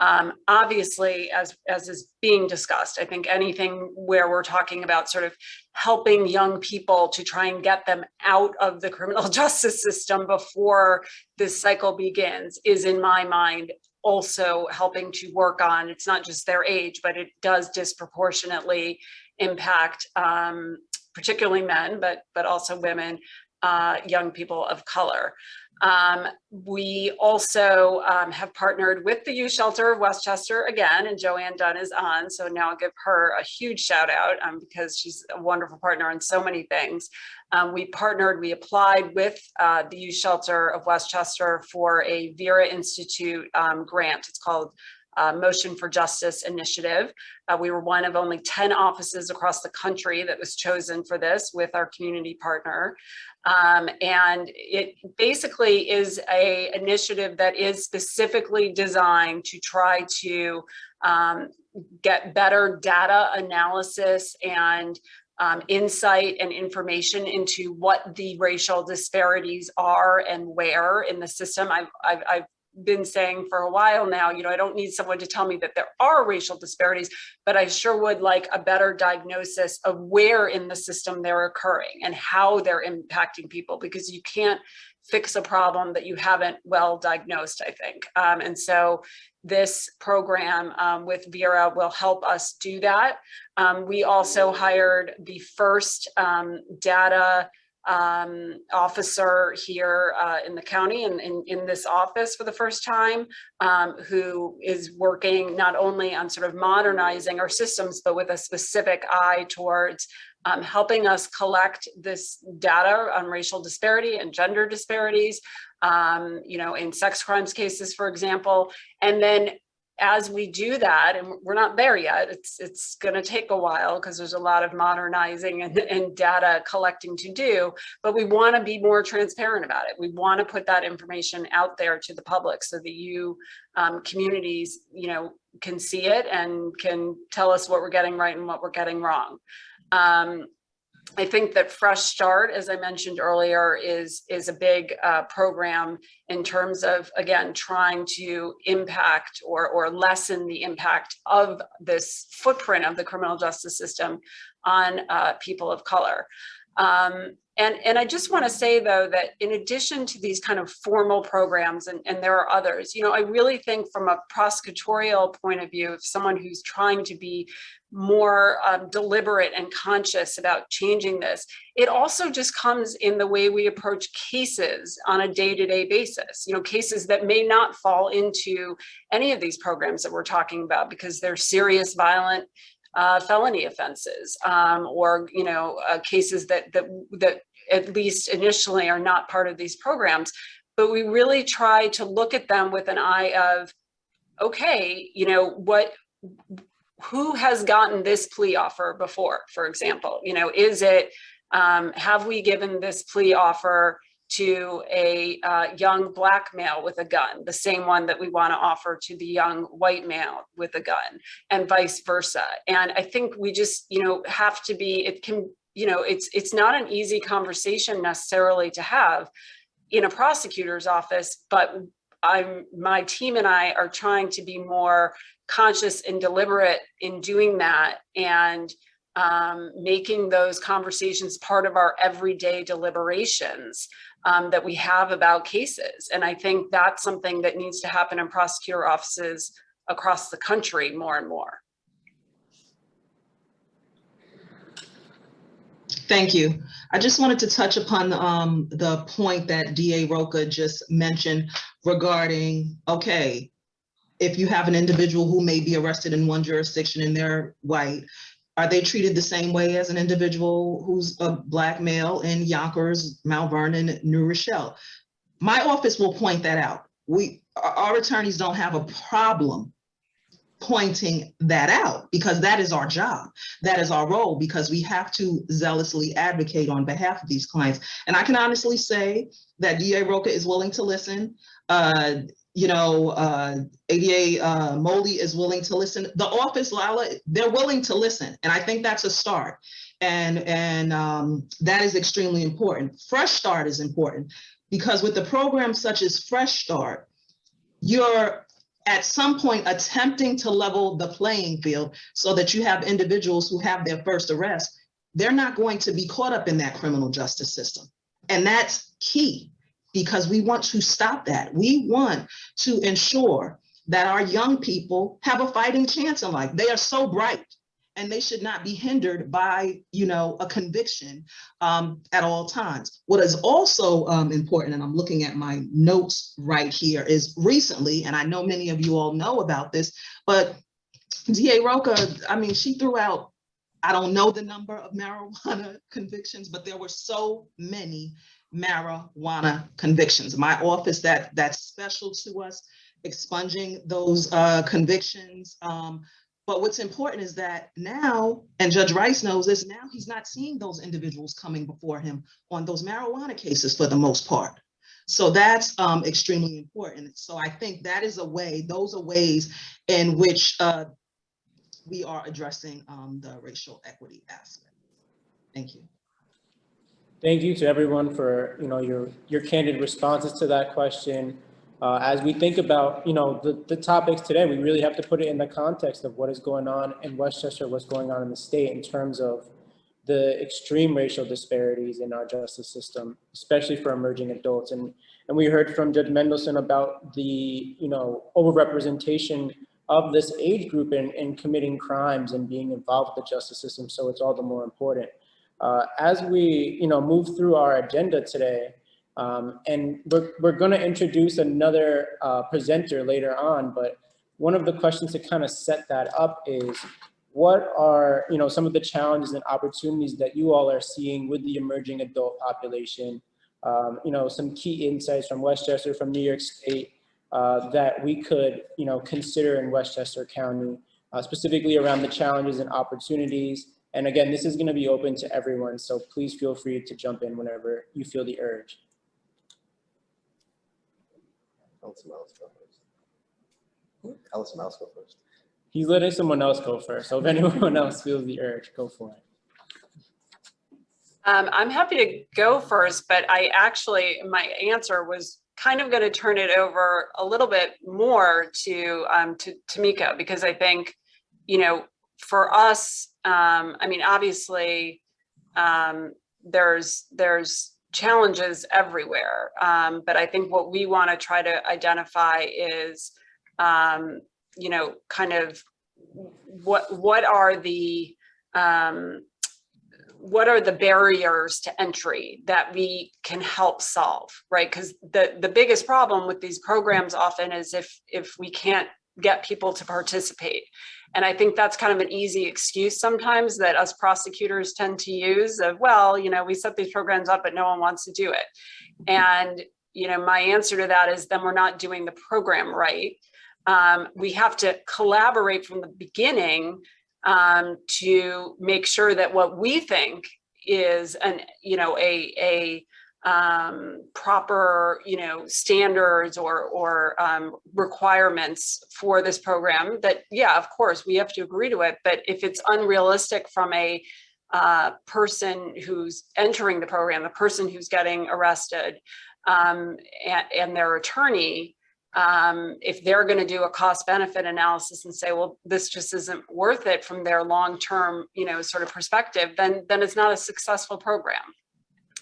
um, obviously, as as is being discussed, I think anything where we're talking about sort of helping young people to try and get them out of the criminal justice system before this cycle begins is, in my mind, also helping to work on, it's not just their age, but it does disproportionately impact um, particularly men, but, but also women, uh, young people of color. Um, we also um, have partnered with the Youth Shelter of Westchester again, and Joanne Dunn is on. So now I'll give her a huge shout out um, because she's a wonderful partner on so many things. Um, we partnered, we applied with uh, the Youth Shelter of Westchester for a Vera Institute um, grant. It's called uh, Motion for Justice Initiative. Uh, we were one of only 10 offices across the country that was chosen for this with our community partner. Um, and it basically is a initiative that is specifically designed to try to um, get better data analysis and um, insight and information into what the racial disparities are and where in the system. I've, I've, I've been saying for a while now, you know, I don't need someone to tell me that there are racial disparities, but I sure would like a better diagnosis of where in the system they're occurring and how they're impacting people, because you can't fix a problem that you haven't well diagnosed, I think. Um, and so this program um, with Vera will help us do that. Um, we also hired the first um, data um, officer here uh, in the county and in, in, this office for the first time, um, who is working not only on sort of modernizing our systems, but with a specific eye towards um, helping us collect this data on racial disparity and gender disparities, um, you know, in sex crimes cases, for example, and then as we do that, and we're not there yet, it's it's going to take a while because there's a lot of modernizing and, and data collecting to do, but we want to be more transparent about it. We want to put that information out there to the public so that you um, communities, you know, can see it and can tell us what we're getting right and what we're getting wrong. Um, I think that Fresh Start, as I mentioned earlier, is, is a big uh, program in terms of, again, trying to impact or, or lessen the impact of this footprint of the criminal justice system on uh, people of color. Um, and, and I just want to say, though, that in addition to these kind of formal programs, and, and there are others, you know, I really think from a prosecutorial point of view, if someone who's trying to be more um, deliberate and conscious about changing this. It also just comes in the way we approach cases on a day-to-day -day basis, you know, cases that may not fall into any of these programs that we're talking about because they're serious violent uh, felony offenses um, or, you know, uh, cases that, that, that at least initially are not part of these programs. But we really try to look at them with an eye of, okay, you know, what, who has gotten this plea offer before, for example, you know, is it, um, have we given this plea offer to a uh, young black male with a gun, the same one that we want to offer to the young white male with a gun and vice versa. And I think we just, you know, have to be, it can, you know, it's, it's not an easy conversation necessarily to have in a prosecutor's office, but I'm, my team and I are trying to be more conscious and deliberate in doing that and um, making those conversations part of our everyday deliberations um, that we have about cases. And I think that's something that needs to happen in prosecutor offices across the country more and more. Thank you. I just wanted to touch upon um, the point that DA Rocah just mentioned regarding, okay, if you have an individual who may be arrested in one jurisdiction and they're white, are they treated the same way as an individual who's a black male in Yonkers, Mount Vernon, New Rochelle? My office will point that out. We, our attorneys don't have a problem pointing that out because that is our job. That is our role because we have to zealously advocate on behalf of these clients. And I can honestly say that DA Rocah is willing to listen. Uh, you know, uh, ADA uh, Moley is willing to listen. The office, Lala, they're willing to listen. And I think that's a start. And, and um, that is extremely important. Fresh Start is important because with the programs such as Fresh Start, you're at some point attempting to level the playing field so that you have individuals who have their first arrest, they're not going to be caught up in that criminal justice system. And that's key because we want to stop that. We want to ensure that our young people have a fighting chance in life. They are so bright and they should not be hindered by, you know, a conviction um, at all times. What is also um, important, and I'm looking at my notes right here, is recently, and I know many of you all know about this, but DA Rocah, I mean, she threw out, I don't know the number of marijuana convictions, but there were so many marijuana convictions. My office, that that's special to us, expunging those uh, convictions. Um, but what's important is that now, and Judge Rice knows this, now he's not seeing those individuals coming before him on those marijuana cases for the most part. So that's um, extremely important. So I think that is a way, those are ways in which uh, we are addressing um, the racial equity aspect. Thank you. Thank you to everyone for, you know, your, your candid responses to that question. Uh, as we think about, you know, the, the topics today, we really have to put it in the context of what is going on in Westchester, what's going on in the state in terms of the extreme racial disparities in our justice system, especially for emerging adults. And, and we heard from Judge Mendelson about the, you know, overrepresentation of this age group in, in committing crimes and being involved with the justice system. So it's all the more important. Uh, as we, you know, move through our agenda today, um, and we're, we're going to introduce another uh, presenter later on, but one of the questions to kind of set that up is what are, you know, some of the challenges and opportunities that you all are seeing with the emerging adult population? Um, you know, some key insights from Westchester, from New York State, uh, that we could, you know, consider in Westchester County, uh, specifically around the challenges and opportunities. And again, this is going to be open to everyone, so please feel free to jump in whenever you feel the urge. Alice Mouse go first. Alice Mouse go first. He's letting someone else go first, so if anyone else feels the urge, go for it. Um, I'm happy to go first, but I actually, my answer was kind of going to turn it over a little bit more to um, to Tamika because I think, you know, for us, um, I mean, obviously, um, there's there's challenges everywhere, um, but I think what we want to try to identify is, um, you know, kind of what what are the um, what are the barriers to entry that we can help solve, right? Because the, the biggest problem with these programs often is if, if we can't get people to participate. And I think that's kind of an easy excuse sometimes that us prosecutors tend to use of, well, you know, we set these programs up, but no one wants to do it. And, you know, my answer to that is then we're not doing the program right. Um, we have to collaborate from the beginning um, to make sure that what we think is an, you know, a, a um, proper, you know, standards or, or um, requirements for this program that, yeah, of course, we have to agree to it. But if it's unrealistic from a uh, person who's entering the program, the person who's getting arrested um, and, and their attorney, um, if they're going to do a cost benefit analysis and say, well, this just isn't worth it from their long-term, you know, sort of perspective, then, then it's not a successful program.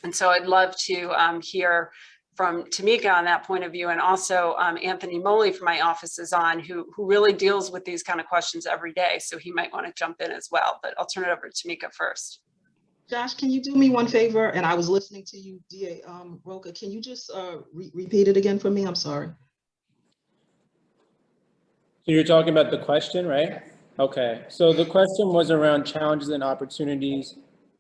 And so I'd love to um, hear from Tamika on that point of view and also um, Anthony Moley from my office is on who, who really deals with these kind of questions every day. So he might want to jump in as well, but I'll turn it over to Tamika first. Josh, can you do me one favor? And I was listening to you, DA um, Rocah. Can you just uh, re repeat it again for me? I'm sorry. So you're talking about the question, right? Okay, so the question was around challenges and opportunities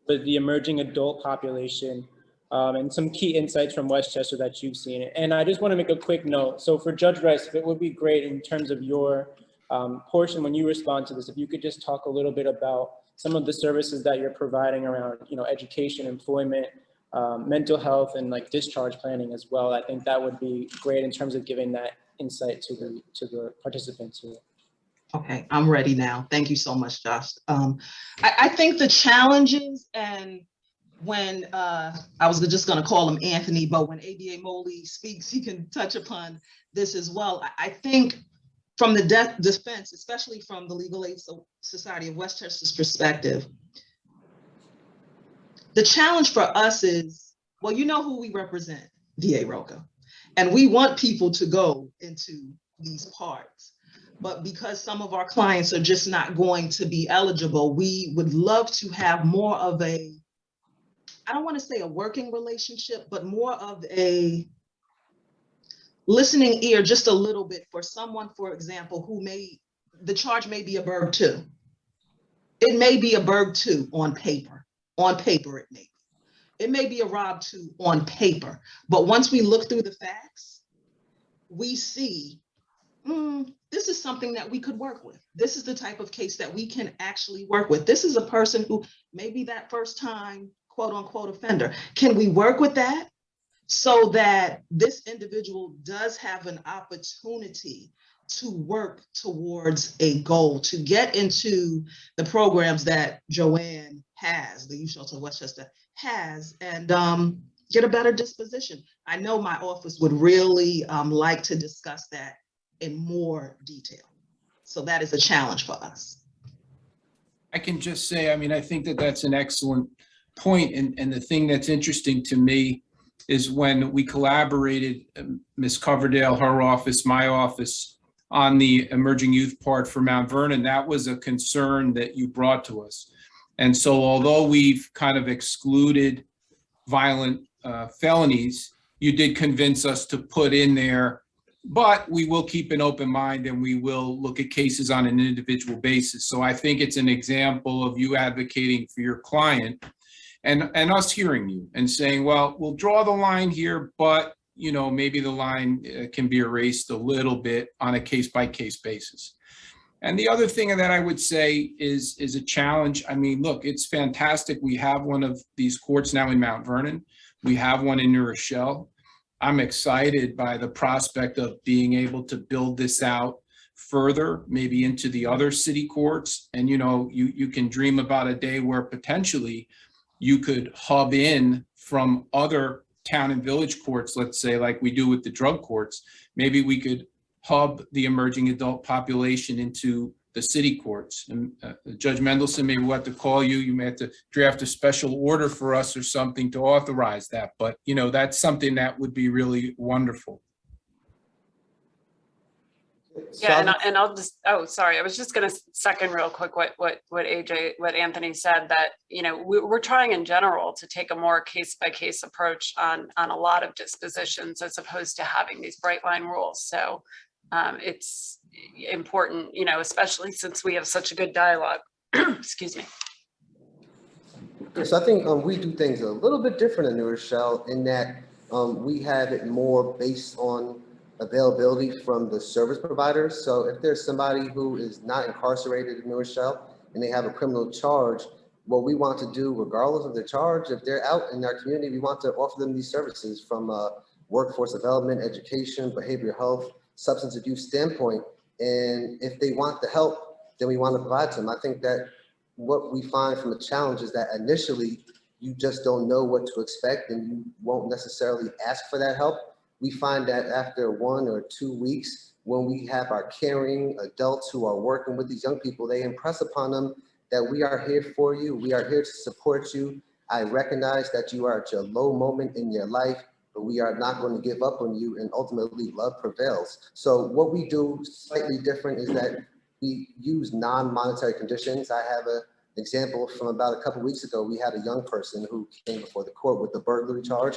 with the emerging adult population um, and some key insights from Westchester that you've seen. And I just want to make a quick note. So for Judge Rice, if it would be great in terms of your um, portion when you respond to this, if you could just talk a little bit about some of the services that you're providing around, you know, education, employment, um, mental health, and like discharge planning as well. I think that would be great in terms of giving that insight to the to the participants here. Okay, I'm ready now. Thank you so much, Josh. Um, I, I think the challenges and when uh, I was just going to call him Anthony, but when ADA Moley speaks, he can touch upon this as well. I, I think from the de defense, especially from the Legal Aid Society of Westchester's perspective, the challenge for us is, well, you know who we represent, DA Rocah. And we want people to go into these parts. But because some of our clients are just not going to be eligible, we would love to have more of a, I don't want to say a working relationship, but more of a listening ear just a little bit for someone, for example, who may, the charge may be a burg two. It may be a burg two on paper, on paper it may be. It may be a Rob two on paper, but once we look through the facts, we see, hmm, this is something that we could work with. This is the type of case that we can actually work with. This is a person who may be that first time quote unquote offender. Can we work with that? So that this individual does have an opportunity to work towards a goal, to get into the programs that Joanne has, the Youth Shelter of Westchester has, and um, get a better disposition. I know my office would really um, like to discuss that in more detail. So that is a challenge for us. I can just say, I mean, I think that that's an excellent point, and, and the thing that's interesting to me is when we collaborated, um, Ms. Coverdale, her office, my office, on the emerging youth part for Mount Vernon, that was a concern that you brought to us. And so although we've kind of excluded violent uh, felonies, you did convince us to put in there, but we will keep an open mind and we will look at cases on an individual basis. So I think it's an example of you advocating for your client and, and us hearing you and saying, well, we'll draw the line here, but you know, maybe the line uh, can be erased a little bit on a case by case basis. And the other thing that I would say is, is a challenge. I mean, look, it's fantastic. We have one of these courts now in Mount Vernon. We have one in New Rochelle. I'm excited by the prospect of being able to build this out further, maybe into the other city courts. And, you know, you, you can dream about a day where potentially you could hub in from other town and village courts, let's say, like we do with the drug courts. Maybe we could hub the emerging adult population into the city courts. And uh, Judge Mendelson, maybe we'll have to call you. You may have to draft a special order for us or something to authorize that. But, you know, that's something that would be really wonderful. Yeah, and, I, and I'll just, oh, sorry, I was just gonna second real quick what, what, what AJ, what Anthony said, that, you know, we, we're trying in general to take a more case by case approach on, on a lot of dispositions as opposed to having these bright line rules. So um, it's important, you know, especially since we have such a good dialogue. Excuse me. Yes, I think um, we do things a little bit different in New Rochelle in that um, we have it more based on availability from the service providers. So if there's somebody who is not incarcerated in New Rochelle and they have a criminal charge, what we want to do, regardless of the charge, if they're out in our community, we want to offer them these services from a workforce development, education, behavioral health, substance abuse standpoint. And if they want the help, then we want to provide to them. I think that what we find from the challenge is that initially you just don't know what to expect and you won't necessarily ask for that help we find that after one or two weeks, when we have our caring adults who are working with these young people, they impress upon them that we are here for you. We are here to support you. I recognize that you are at your low moment in your life, but we are not going to give up on you and ultimately love prevails. So what we do slightly different is that we use non-monetary conditions. I have a example from about a couple weeks ago. We had a young person who came before the court with a burglary charge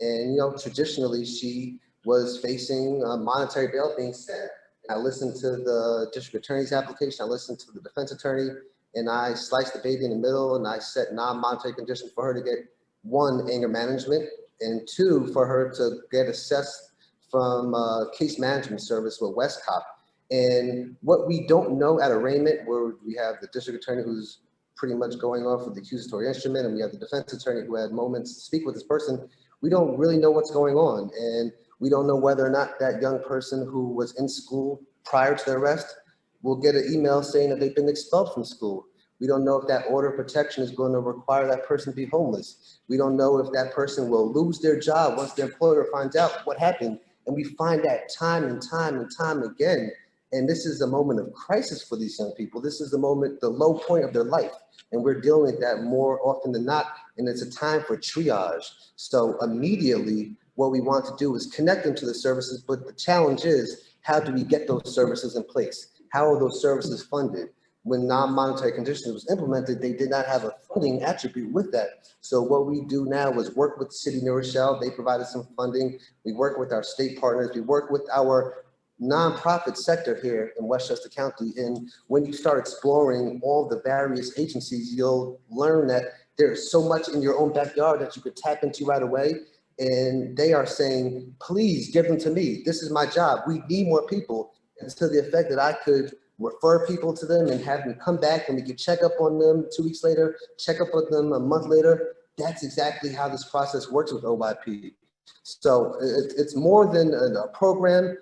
and, you know, traditionally she was facing a monetary bail being set. I listened to the district attorney's application. I listened to the defense attorney and I sliced the baby in the middle and I set non-monetary conditions for her to get one, anger management, and two, for her to get assessed from uh, case management service with WestCOP. And what we don't know at arraignment, where we have the district attorney who's pretty much going off with the accusatory instrument, and we have the defense attorney who had moments to speak with this person, we don't really know what's going on. And we don't know whether or not that young person who was in school prior to the arrest will get an email saying that they've been expelled from school. We don't know if that order of protection is going to require that person to be homeless. We don't know if that person will lose their job once their employer finds out what happened. And we find that time and time and time again. And this is a moment of crisis for these young people. This is the moment, the low point of their life. And we're dealing with that more often than not. And it's a time for triage. So immediately, what we want to do is connect them to the services. But the challenge is, how do we get those services in place? How are those services funded? When non-monetary conditions was implemented, they did not have a funding attribute with that. So what we do now is work with City New Rochelle. They provided some funding. We work with our state partners. We work with our nonprofit sector here in Westchester County. And when you start exploring all the various agencies, you'll learn that there's so much in your own backyard that you could tap into right away. And they are saying, please give them to me. This is my job. We need more people. And to the effect that I could refer people to them and have them come back and we could check up on them two weeks later, check up on them a month later. That's exactly how this process works with OYP. So it's more than a, a program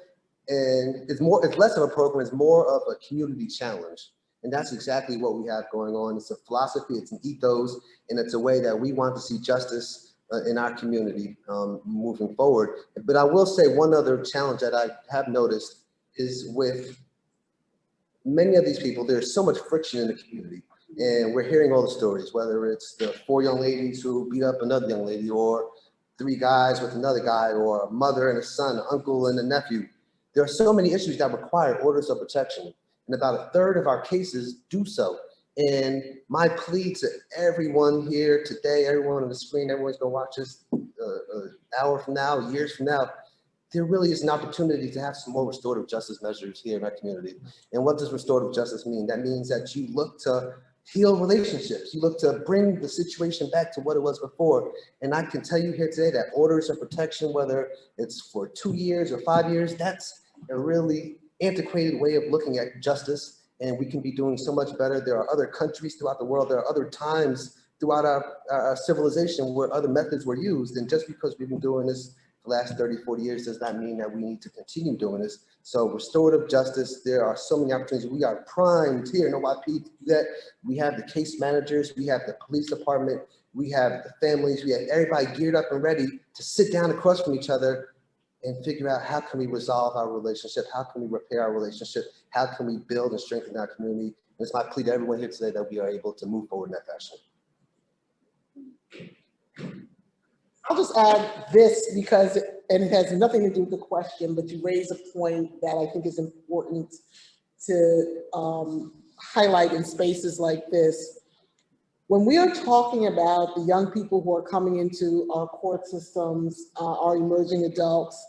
and it's more, it's less of a program, it's more of a community challenge. And that's exactly what we have going on. It's a philosophy, it's an ethos, and it's a way that we want to see justice uh, in our community um, moving forward. But I will say one other challenge that I have noticed is with many of these people, there's so much friction in the community. And we're hearing all the stories, whether it's the four young ladies who beat up another young lady or three guys with another guy or a mother and a son, an uncle and a nephew. There are so many issues that require orders of protection. And about a third of our cases do so. And my plea to everyone here today, everyone on the screen, everyone's gonna watch this uh, an hour from now, years from now, there really is an opportunity to have some more restorative justice measures here in our community. And what does restorative justice mean? That means that you look to heal relationships. You look to bring the situation back to what it was before. And I can tell you here today that orders of protection, whether it's for two years or five years, that's a really antiquated way of looking at justice. And we can be doing so much better. There are other countries throughout the world. There are other times throughout our, our civilization where other methods were used. And just because we've been doing this last 30, 40 years does not mean that we need to continue doing this. So restorative justice, there are so many opportunities. We are primed here in OYP to do that. We have the case managers, we have the police department, we have the families, we have everybody geared up and ready to sit down across from each other and figure out how can we resolve our relationship? How can we repair our relationship? How can we build and strengthen our community? And it's my plea to everyone here today that we are able to move forward in that fashion. I'll just add this because, and it has nothing to do with the question, but you raise a point that I think is important to um, highlight in spaces like this. When we are talking about the young people who are coming into our court systems, uh, our emerging adults,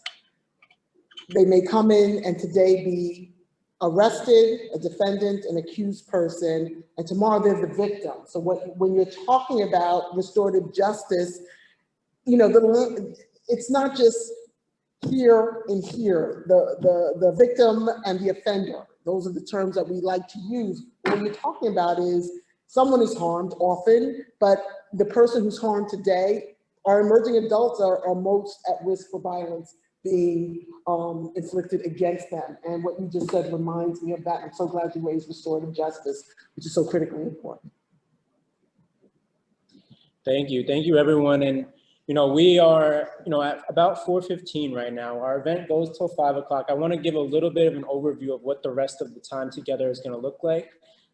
they may come in and today be arrested, a defendant, an accused person, and tomorrow they're the victim. So what, when you're talking about restorative justice, you know, the, it's not just here and here, the, the, the victim and the offender. Those are the terms that we like to use. What you're talking about is someone is harmed often, but the person who's harmed today, our emerging adults are, are most at risk for violence being um, inflicted against them. And what you just said reminds me of that. I'm so glad you raised restorative justice, which is so critically important. Thank you. Thank you, everyone. And you know, we are, you know, at about 4.15 right now. Our event goes till 5 o'clock. I want to give a little bit of an overview of what the rest of the time together is going to look like.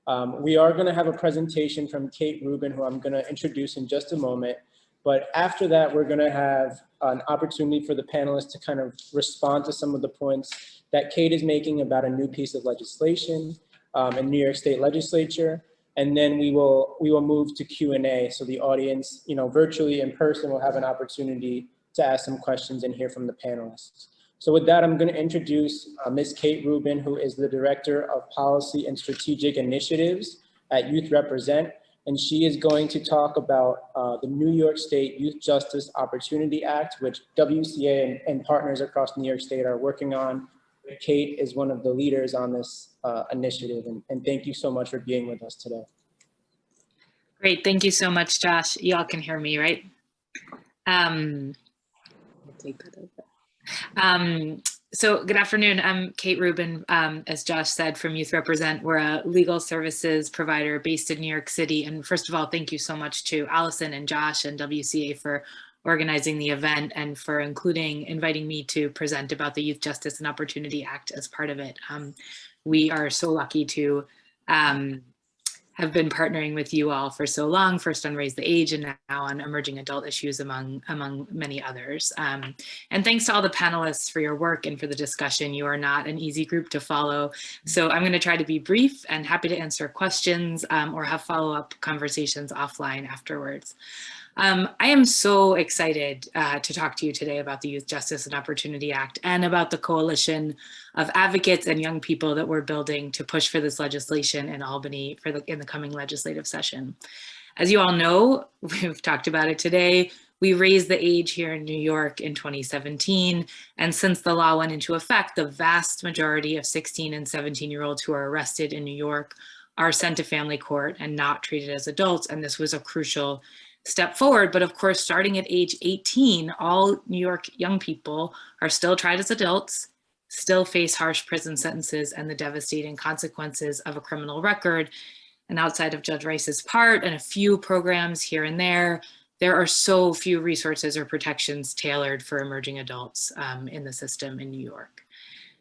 Um, we are going to have a presentation from Kate Rubin, who I'm going to introduce in just a moment. But after that, we're going to have an opportunity for the panelists to kind of respond to some of the points that Kate is making about a new piece of legislation um, in New York State Legislature and then we will we will move to Q&A. So the audience, you know, virtually in person will have an opportunity to ask some questions and hear from the panelists. So with that, I'm going to introduce uh, Ms. Kate Rubin, who is the Director of Policy and Strategic Initiatives at Youth Represent. And she is going to talk about uh, the New York State Youth Justice Opportunity Act, which WCA and, and partners across New York State are working on Kate is one of the leaders on this uh, initiative, and, and thank you so much for being with us today. Great, thank you so much, Josh. Y'all can hear me, right? Um, um, so good afternoon, I'm Kate Rubin, um, as Josh said, from Youth Represent. We're a legal services provider based in New York City. And first of all, thank you so much to Allison and Josh and WCA for organizing the event and for including, inviting me to present about the Youth Justice and Opportunity Act as part of it. Um, we are so lucky to um, have been partnering with you all for so long, first on Raise the Age and now on emerging adult issues among, among many others. Um, and thanks to all the panelists for your work and for the discussion. You are not an easy group to follow. So I'm gonna try to be brief and happy to answer questions um, or have follow-up conversations offline afterwards. Um, I am so excited uh, to talk to you today about the Youth Justice and Opportunity Act and about the coalition of advocates and young people that we're building to push for this legislation in Albany for the, in the coming legislative session. As you all know, we've talked about it today, we raised the age here in New York in 2017. And since the law went into effect, the vast majority of 16 and 17 year olds who are arrested in New York are sent to family court and not treated as adults. And this was a crucial step forward. But of course, starting at age 18, all New York young people are still tried as adults, still face harsh prison sentences and the devastating consequences of a criminal record. And outside of Judge Rice's part and a few programs here and there, there are so few resources or protections tailored for emerging adults um, in the system in New York.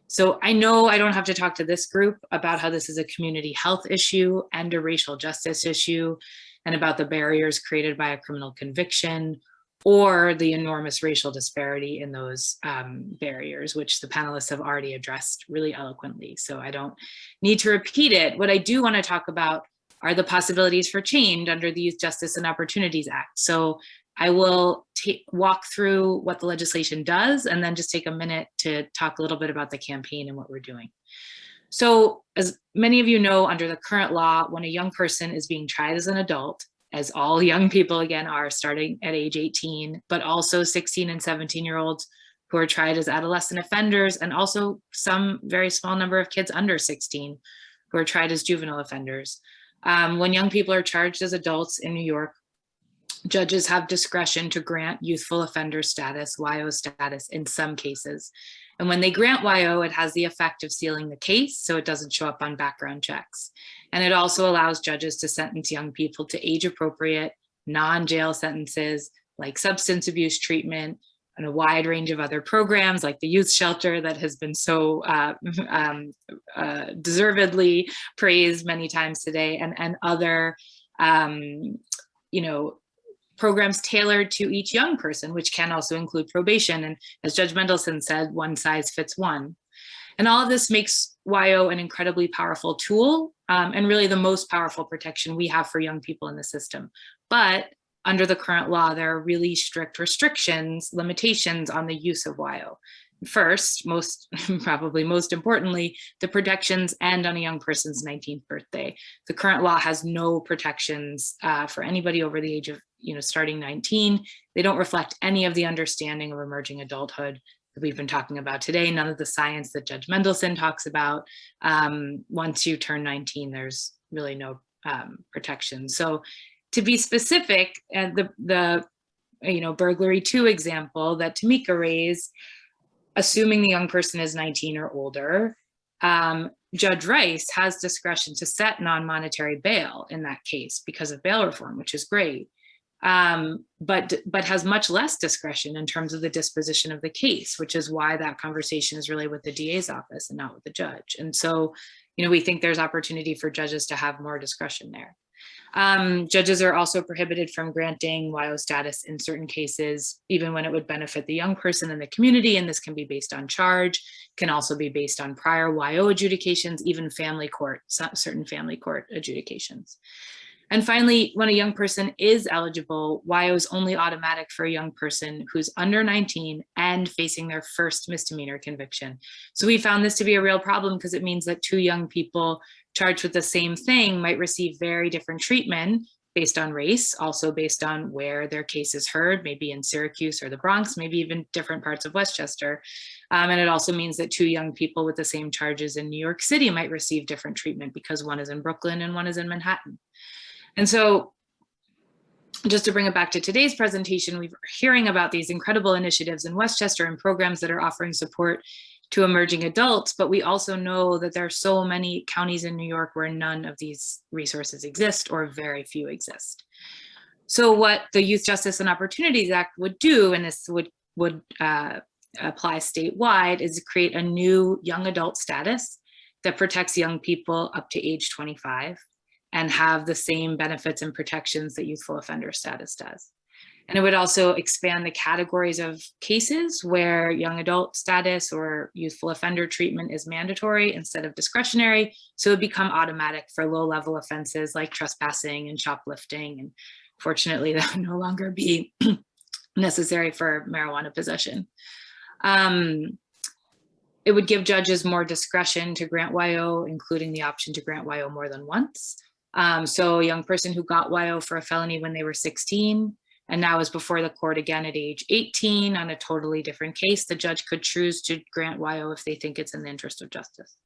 So I know I don't have to talk to this group about how this is a community health issue and a racial justice issue and about the barriers created by a criminal conviction or the enormous racial disparity in those um, barriers, which the panelists have already addressed really eloquently. So I don't need to repeat it. What I do wanna talk about are the possibilities for change under the Youth Justice and Opportunities Act. So I will walk through what the legislation does and then just take a minute to talk a little bit about the campaign and what we're doing. So as many of you know, under the current law, when a young person is being tried as an adult, as all young people again are starting at age 18, but also 16 and 17 year olds who are tried as adolescent offenders and also some very small number of kids under 16 who are tried as juvenile offenders. Um, when young people are charged as adults in New York, judges have discretion to grant youthful offender status, YO status in some cases. And when they grant YO, it has the effect of sealing the case so it doesn't show up on background checks. And it also allows judges to sentence young people to age appropriate, non-jail sentences like substance abuse treatment and a wide range of other programs like the youth shelter that has been so uh, um, uh, deservedly praised many times today and, and other um, you know, programs tailored to each young person, which can also include probation. And as Judge Mendelson said, one size fits one. And all of this makes YO an incredibly powerful tool um, and really the most powerful protection we have for young people in the system. But under the current law, there are really strict restrictions, limitations on the use of YO. First, most probably most importantly, the protections end on a young person's 19th birthday. The current law has no protections uh, for anybody over the age of you know, starting 19. They don't reflect any of the understanding of emerging adulthood that we've been talking about today, none of the science that Judge Mendelson talks about. Um, once you turn 19, there's really no um, protection. So to be specific, and the, the you know, burglary two example that Tamika raised, assuming the young person is 19 or older, um, Judge Rice has discretion to set non-monetary bail in that case because of bail reform, which is great um, but but has much less discretion in terms of the disposition of the case, which is why that conversation is really with the DA's office and not with the judge. And so, you know, we think there's opportunity for judges to have more discretion there. Um, judges are also prohibited from granting YO status in certain cases, even when it would benefit the young person in the community, and this can be based on charge, can also be based on prior YO adjudications, even family court, certain family court adjudications. And finally, when a young person is eligible, YO is only automatic for a young person who's under 19 and facing their first misdemeanor conviction. So we found this to be a real problem because it means that two young people charged with the same thing might receive very different treatment based on race, also based on where their case is heard, maybe in Syracuse or the Bronx, maybe even different parts of Westchester. Um, and it also means that two young people with the same charges in New York City might receive different treatment because one is in Brooklyn and one is in Manhattan. And so just to bring it back to today's presentation, we're hearing about these incredible initiatives in Westchester and programs that are offering support to emerging adults, but we also know that there are so many counties in New York where none of these resources exist or very few exist. So what the Youth Justice and Opportunities Act would do, and this would, would uh, apply statewide, is create a new young adult status that protects young people up to age 25 and have the same benefits and protections that youthful offender status does. And it would also expand the categories of cases where young adult status or youthful offender treatment is mandatory instead of discretionary. So it would become automatic for low level offenses like trespassing and shoplifting. And fortunately, that would no longer be necessary for marijuana possession. Um, it would give judges more discretion to grant YO, including the option to grant YO more than once. Um, so a young person who got YO for a felony when they were 16 and now is before the court again at age 18 on a totally different case, the judge could choose to grant YO if they think it's in the interest of justice.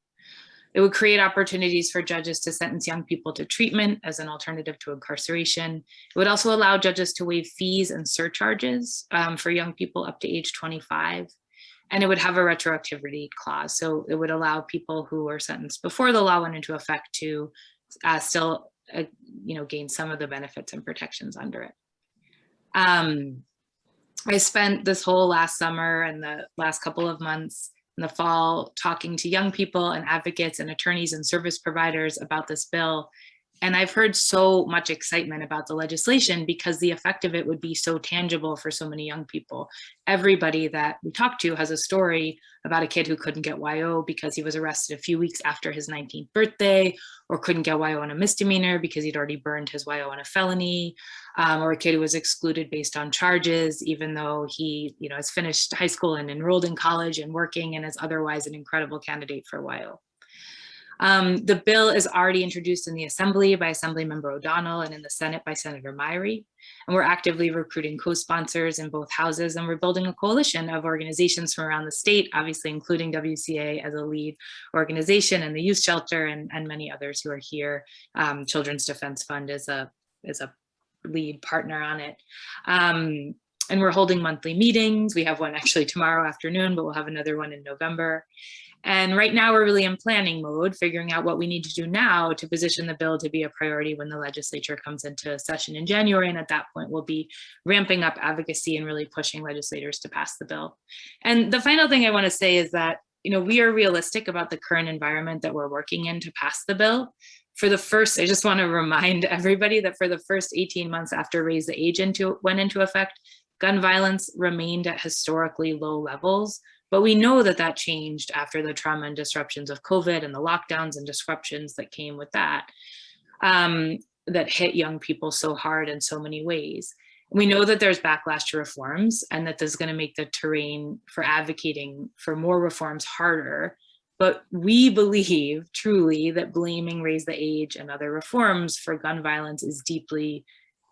It would create opportunities for judges to sentence young people to treatment as an alternative to incarceration. It would also allow judges to waive fees and surcharges um, for young people up to age 25. And it would have a retroactivity clause. So it would allow people who were sentenced before the law went into effect to uh, still uh, you know, gain some of the benefits and protections under it. Um, I spent this whole last summer and the last couple of months in the fall talking to young people and advocates and attorneys and service providers about this bill. And I've heard so much excitement about the legislation because the effect of it would be so tangible for so many young people. Everybody that we talk to has a story about a kid who couldn't get YO because he was arrested a few weeks after his 19th birthday, or couldn't get YO on a misdemeanor because he'd already burned his YO on a felony, um, or a kid who was excluded based on charges, even though he you know, has finished high school and enrolled in college and working and is otherwise an incredible candidate for YO. Um, the bill is already introduced in the Assembly by Assemblymember O'Donnell and in the Senate by Senator Myrie. And we're actively recruiting co-sponsors in both houses and we're building a coalition of organizations from around the state, obviously including WCA as a lead organization and the youth shelter and, and many others who are here. Um, Children's Defense Fund is a, is a lead partner on it. Um, and we're holding monthly meetings. We have one actually tomorrow afternoon, but we'll have another one in November. And right now we're really in planning mode, figuring out what we need to do now to position the bill to be a priority when the legislature comes into session in January. And at that point, we'll be ramping up advocacy and really pushing legislators to pass the bill. And the final thing I want to say is that, you know, we are realistic about the current environment that we're working in to pass the bill. For the first, I just want to remind everybody that for the first 18 months after Raise the Age into, went into effect, gun violence remained at historically low levels but we know that that changed after the trauma and disruptions of COVID and the lockdowns and disruptions that came with that, um, that hit young people so hard in so many ways. We know that there's backlash to reforms and that this is gonna make the terrain for advocating for more reforms harder. But we believe truly that blaming raise the age and other reforms for gun violence is deeply,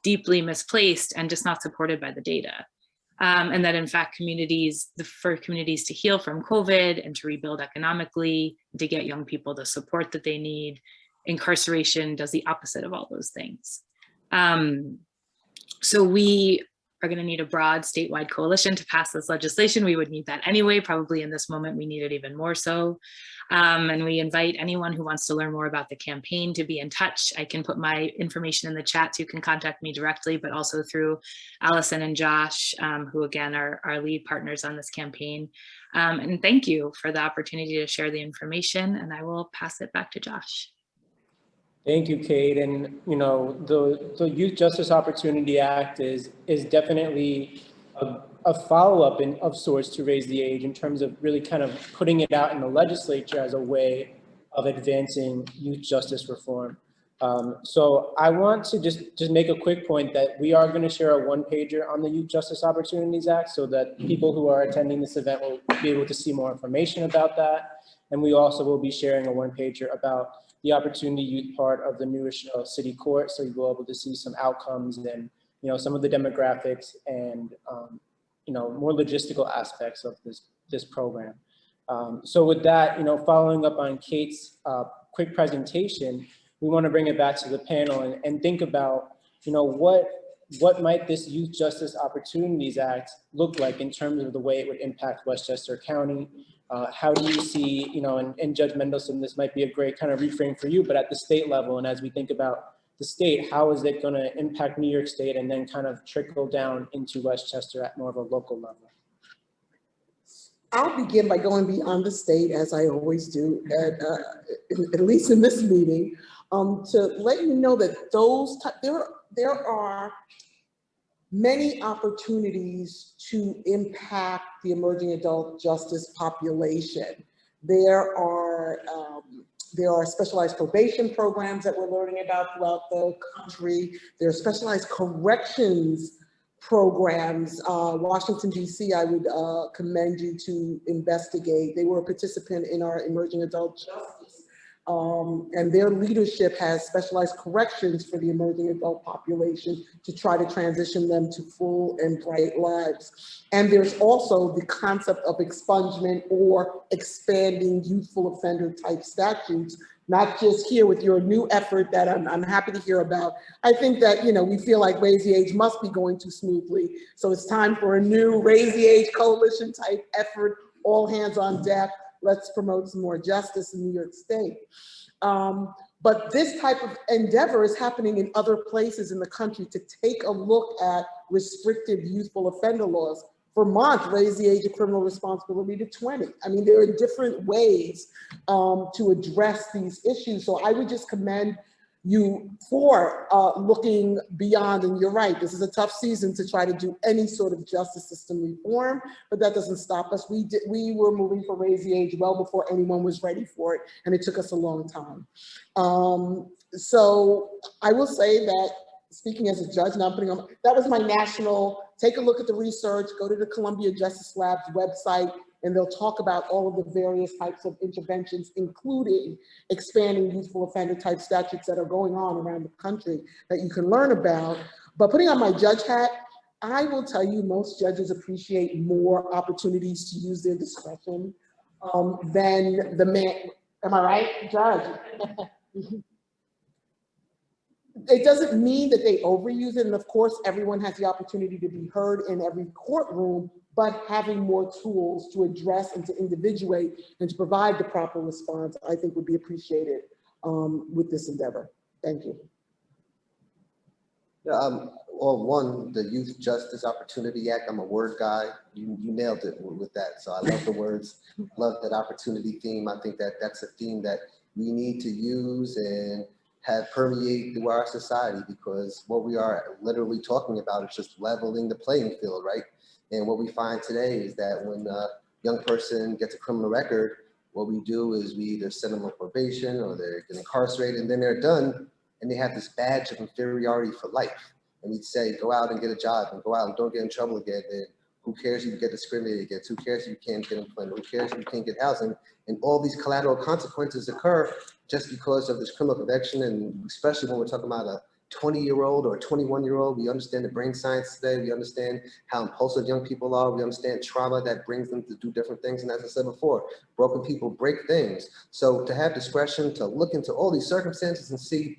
deeply misplaced and just not supported by the data um, and that in fact communities, the, for communities to heal from COVID and to rebuild economically, to get young people the support that they need, incarceration does the opposite of all those things. Um, so we are going to need a broad statewide coalition to pass this legislation. We would need that anyway, probably in this moment we need it even more so. Um, and we invite anyone who wants to learn more about the campaign to be in touch. I can put my information in the chat so you can contact me directly, but also through Allison and Josh, um, who again are our lead partners on this campaign. Um, and thank you for the opportunity to share the information and I will pass it back to Josh. Thank you, Kate. And, you know, the, the Youth Justice Opportunity Act is, is definitely a, a follow-up in of sorts to raise the age in terms of really kind of putting it out in the legislature as a way of advancing youth justice reform. Um, so I want to just, just make a quick point that we are going to share a one pager on the Youth Justice Opportunities Act so that people who are attending this event will be able to see more information about that. And we also will be sharing a one pager about the opportunity youth part of the New Rochelle City Court. So you'll be able to see some outcomes and, you know, some of the demographics and, um, you know, more logistical aspects of this, this program. Um, so with that, you know, following up on Kate's uh, quick presentation, we want to bring it back to the panel and, and think about, you know, what what might this Youth Justice Opportunities Act look like in terms of the way it would impact Westchester County, uh, how do you see, you know, and, and Judge Mendelson, this might be a great kind of reframe for you, but at the state level, and as we think about the state, how is it going to impact New York State and then kind of trickle down into Westchester at more of a local level? I'll begin by going beyond the state, as I always do, at, uh, at least in this meeting, um, to let you know that those, there, there are many opportunities to impact the emerging adult justice population. There are, um, there are specialized probation programs that we're learning about throughout the country. There are specialized corrections programs. Uh, Washington DC, I would uh, commend you to investigate. They were a participant in our emerging adult justice. Um, and their leadership has specialized corrections for the emerging adult population to try to transition them to full and bright lives. And there's also the concept of expungement or expanding youthful offender type statutes, not just here with your new effort that I'm, I'm happy to hear about. I think that, you know, we feel like Raise the Age must be going too smoothly. So it's time for a new Raise the Age coalition type effort, all hands on deck. Let's promote some more justice in New York State. Um, but this type of endeavor is happening in other places in the country to take a look at restrictive youthful offender laws. Vermont raised the age of criminal responsibility to 20. I mean, there are different ways um, to address these issues. So I would just commend you for uh, looking beyond, and you're right, this is a tough season to try to do any sort of justice system reform, but that doesn't stop us. We did, we were moving for raise the age well before anyone was ready for it, and it took us a long time. Um, so I will say that speaking as a judge, now I'm putting on, that was my national, take a look at the research, go to the Columbia Justice Lab's website, and they'll talk about all of the various types of interventions, including expanding youthful offender type statutes that are going on around the country that you can learn about. But putting on my judge hat, I will tell you most judges appreciate more opportunities to use their discretion um, than the man, am I right, judge? It doesn't mean that they overuse it, and of course, everyone has the opportunity to be heard in every courtroom, but having more tools to address and to individuate and to provide the proper response, I think would be appreciated um, with this endeavor. Thank you. Yeah, um, well, one, the Youth Justice Opportunity Act, I'm a word guy. You, you nailed it with with that. So I love the words, love that opportunity theme. I think that that's a theme that we need to use and have permeated through our society because what we are literally talking about is just leveling the playing field, right? And what we find today is that when a young person gets a criminal record, what we do is we either send them on probation or they get incarcerated and then they're done and they have this badge of inferiority for life. And we'd say, go out and get a job and go out and don't get in trouble again. And who cares if you get discriminated against? Who cares if you can't get employment? Who cares if you can't get housing? And all these collateral consequences occur just because of this criminal conviction. And especially when we're talking about a 20 year old or a 21 year old, we understand the brain science today. We understand how impulsive young people are. We understand trauma that brings them to do different things. And as I said before, broken people break things. So to have discretion to look into all these circumstances and see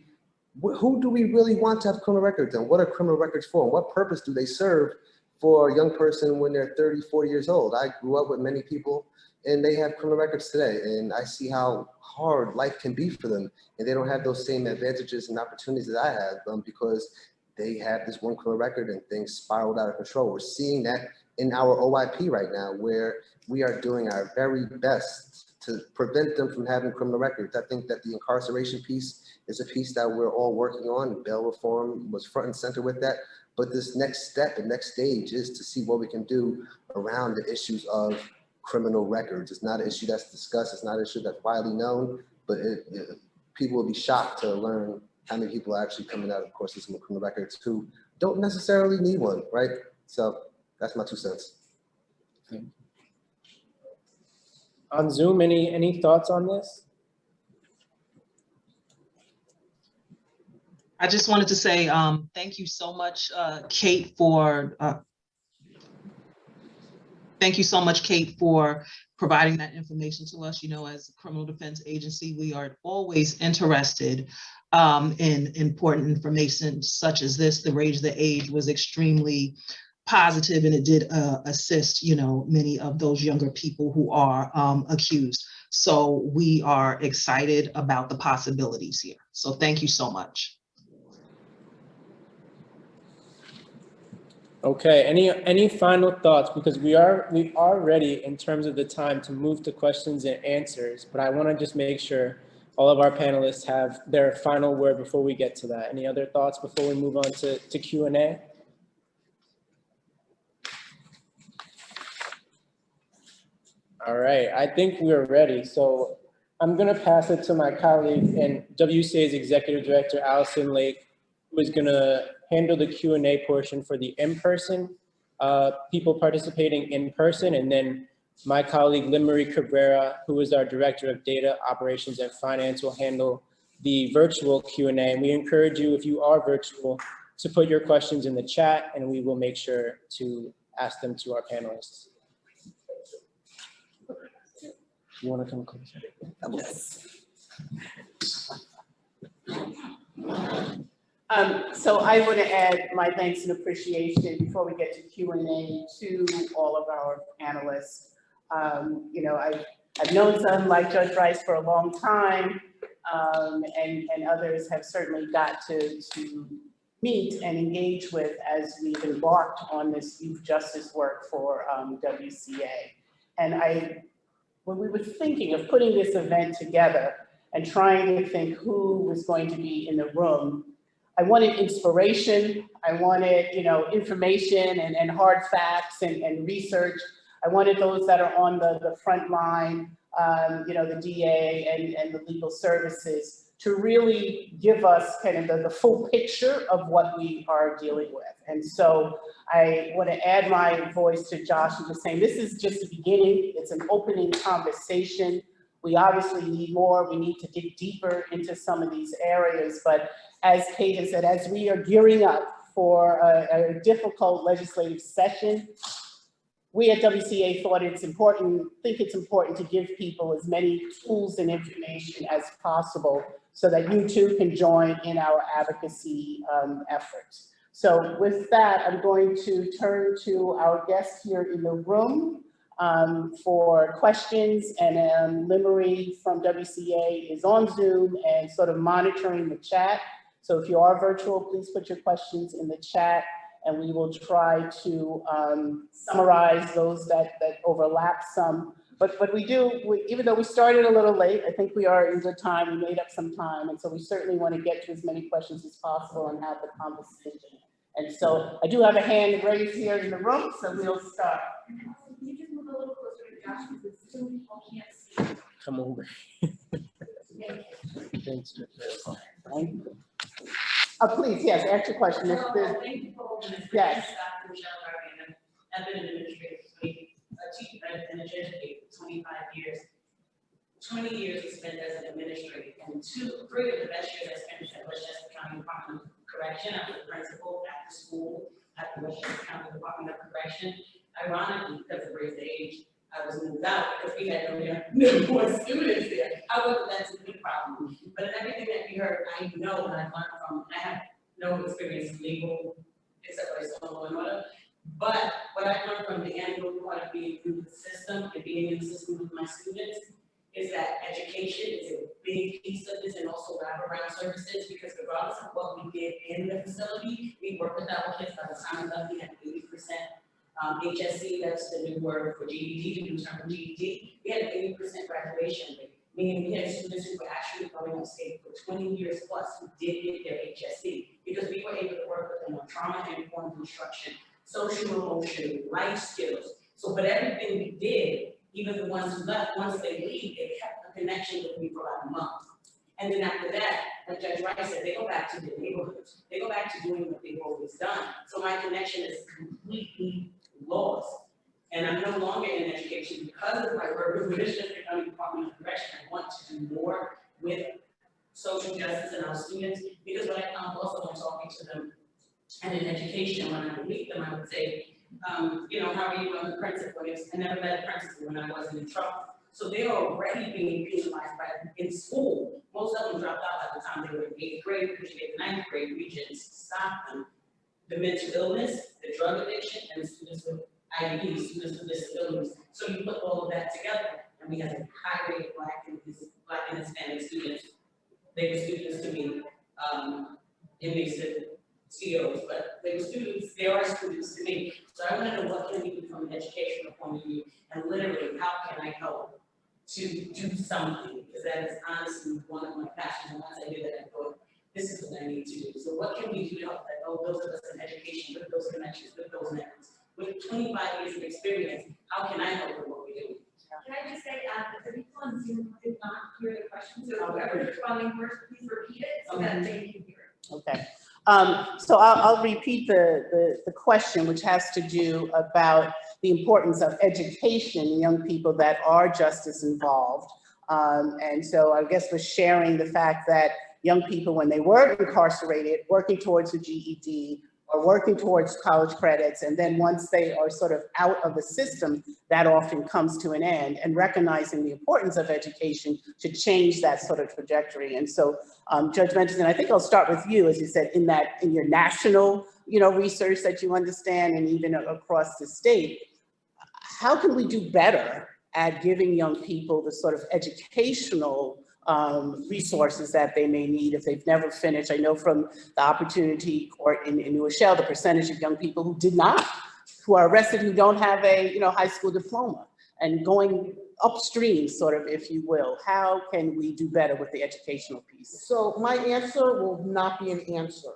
who do we really want to have criminal records and what are criminal records for? And what purpose do they serve for a young person when they're 30, 40 years old? I grew up with many people and they have criminal records today. And I see how hard life can be for them. And they don't have those same advantages and opportunities that I have um, because they have this one criminal record and things spiraled out of control. We're seeing that in our OYP right now, where we are doing our very best to prevent them from having criminal records. I think that the incarceration piece is a piece that we're all working on. Bail reform was front and center with that. But this next step, the next stage is to see what we can do around the issues of criminal records. It's not an issue that's discussed. It's not an issue that's widely known, but it, it- people will be shocked to learn how many people are actually coming out of the court system with criminal records who don't necessarily need one, right? So that's my two cents. On Zoom, any, any thoughts on this? I just wanted to say, um, thank you so much, uh, Kate, for, uh, thank you so much, Kate, for providing that information to us. You know, as a criminal defense agency, we are always interested um, in important information such as this. The Raise the Age was extremely positive and it did uh, assist, you know, many of those younger people who are um, accused. So we are excited about the possibilities here. So thank you so much. Okay, any, any final thoughts? Because we are, we are ready in terms of the time to move to questions and answers, but I want to just make sure all of our panelists have their final word before we get to that. Any other thoughts before we move on to, to Q and A? All right, I think we're ready. So I'm gonna pass it to my colleague and WCA's Executive Director, Allison Lake, who is gonna handle the Q and A portion for the in-person, uh, people participating in person, and then my colleague, Marie Cabrera, who is our Director of Data Operations and Finance, will handle the virtual Q and we encourage you, if you are virtual, to put your questions in the chat, and we will make sure to ask them to our panelists. You want to come closer? Um, so I want to add my thanks and appreciation before we get to Q and A to all of our panelists. Um, you know, I've, I've known some like Judge Rice for a long time, um, and, and others have certainly got to, to meet and engage with as we've embarked on this youth justice work for um, WCA. And I, when we were thinking of putting this event together and trying to think who was going to be in the room, I wanted inspiration. I wanted, you know, information and, and hard facts and, and research. I wanted those that are on the, the front line, um, you know, the DA and, and the legal services to really give us kind of the, the full picture of what we are dealing with. And so I want to add my voice to Josh and just saying this is just the beginning. It's an opening conversation. We obviously need more. We need to dig deeper into some of these areas. But as Kate said, as we are gearing up for a, a difficult legislative session, we at WCA thought it's important, think it's important to give people as many tools and information as possible so that you too can join in our advocacy um, efforts. So with that, I'm going to turn to our guest here in the room um, for questions and um, Limery from WCA is on Zoom and sort of monitoring the chat. So if you are virtual, please put your questions in the chat and we will try to um, summarize those that, that overlap some. But, but we do, we, even though we started a little late, I think we are in good time. We made up some time. And so we certainly want to get to as many questions as possible and have the conversation. And so I do have a hand raised here in the room, so we'll start. Come over. Thanks. Uh, please, yes, ask your question. If there's- Yes. I've been an administrator, for twenty- a teacher, and educator for twenty-five years. Twenty years we spent as an administrator, and two, three of the best years I spent at Westchester County Department of Correction, I was a principal at the school, at the Westchester County Department of Correction. Ironically, because of race age, I was moved out because we had no, no more students there. However, that's a big problem, but in everything that we heard, I know and I've learned from, I have no experience in legal, except for some law and order. But what I learned from the annual part of being through the system and being in the system with my students is that education is a big piece of this and also wraparound services, because regardless of what we did in the facility, we work with our kids, by the time we left, we had eighty percent um, HSC, that's the new word for GED, the new term for GED, we had an eighty percent graduation rate. Meaning we had students who were actually going on state for twenty years plus who did get their HSC, because we were able to work with them on trauma informed instruction, social emotion, life skills. So, but everything we did, even the ones who left, once they leave, they kept a connection with me for about a month. And then after that, like Judge Wright said, they go back to their neighborhoods, they go back to doing what they've always done. So my connection is completely lost. And I'm no longer in education because of my work with the Westchester County Department of Correction. I want to do more with social justice and our students, because what I found also when talking to them and in education, when I would meet them, I would say, um, you know, how are you on the principal? I never met a principal when I wasn't in trouble. So they're already being penalized by, in school. Most of them dropped out by the time they were in eighth grade, because get ninth grade regents stopped them. The mental illness, the drug addiction, and the students with IEPs, students with disabilities. So you put all of that together, and we have a high rate of black and, black and Hispanic students. They were students to me, um, it makes CEOs, but they were students, they are students to me. So I wanna know what can we do from an educational point of view, and literally, how can I help to do something? Because that is honestly one of my passions, and once I did that, I thought, this is what I need to do. So what can we do to help that, oh, those of us in education, with those connections, with those networks? With twenty-five years of experience, how can I help with what we do? Can I just say, uh, the people on Zoom did not hear the question, so whoever's responding first, please repeat it so that they can hear it. Okay, um, so I'll, I'll repeat the, the, the question, which has to do about the importance of education young people that are justice involved. Um, and so I guess was sharing the fact that young people, when they were incarcerated, working towards a GED, or working towards college credits, and then once they are sort of out of the system, that often comes to an end, and recognizing the importance of education to change that sort of trajectory. And so um, Judge Benjamin, I think I'll start with you, as you said, in that, in your national, you know, research that you understand and even across the state. How can we do better at giving young people the sort of educational um, resources that they may need if they've never finished? I know from the Opportunity Court in, in New Rochelle, the percentage of young people who did not, who are arrested, who don't have a, you know, high school diploma and going upstream, sort of, if you will. How can we do better with the educational piece? So my answer will not be an answer.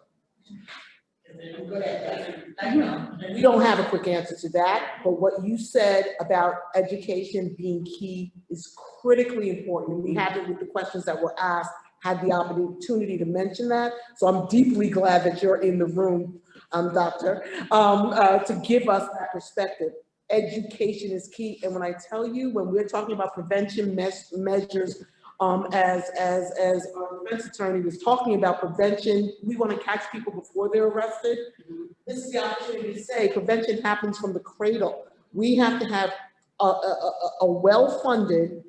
We don't have a quick answer to that, but what you said about education being key is critically important. And we have it with the questions that were asked, had the opportunity to mention that. So I'm deeply glad that you're in the room, um, Doctor, um, uh, to give us that perspective. Education is key. And when I tell you, when we're talking about prevention mes- measures, um, as, as, as our defense attorney was talking about prevention, we want to catch people before they're arrested. This is the opportunity to say prevention happens from the cradle. We have to have a, a, a, a well-funded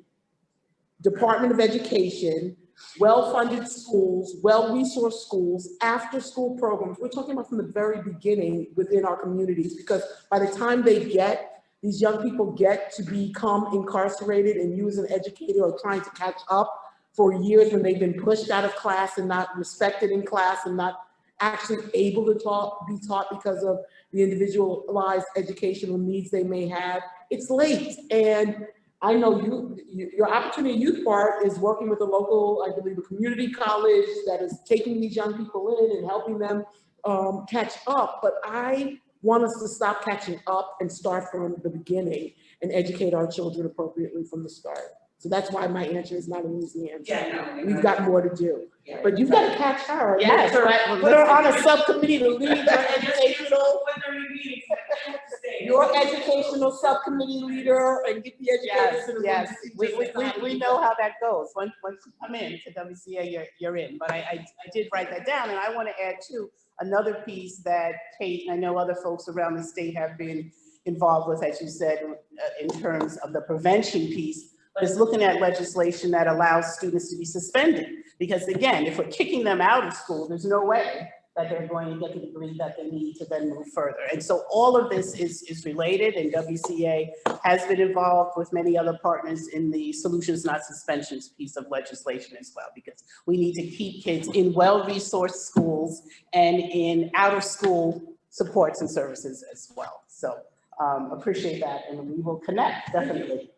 Department of Education, well-funded schools, well-resourced schools, after-school programs. We're talking about from the very beginning within our communities, because by the time they get these young people get to become incarcerated and use an educator or trying to catch up for years when they've been pushed out of class and not respected in class and not actually able to taught, be taught because of the individualized educational needs they may have. It's late. And I know you, you- your Opportunity Youth part is working with a local, I believe, a community college that is taking these young people in and helping them um, catch up. But I want us to stop catching up and start from the beginning and educate our children appropriately from the start. So that's why my answer is not an easy answer. Yeah, no. We've got more to do. Yeah. But you've got to catch her. Yes, her- right. Put her on a subcommittee to lead your educational, What are we meeting? I have to say. your educational subcommittee leader and get the educators Yes, in the room. yes, we, we, we, we know how that goes. Once, once you come in to WCA, you're, you're in. But I, I, I did write that down and I want to add too, another piece that Kate, and I know other folks around the state have been involved with, as you said, uh, in terms of the prevention piece, but is looking at legislation that allows students to be suspended. Because again, if we're kicking them out of school, there's no way that they're going to get the degree that they need to then move further. And so all of this is, is related and WCA has been involved with many other partners in the solutions, not suspensions piece of legislation as well, because we need to keep kids in well-resourced schools and in out-of-school supports and services as well. So um, appreciate that, and we will connect, definitely.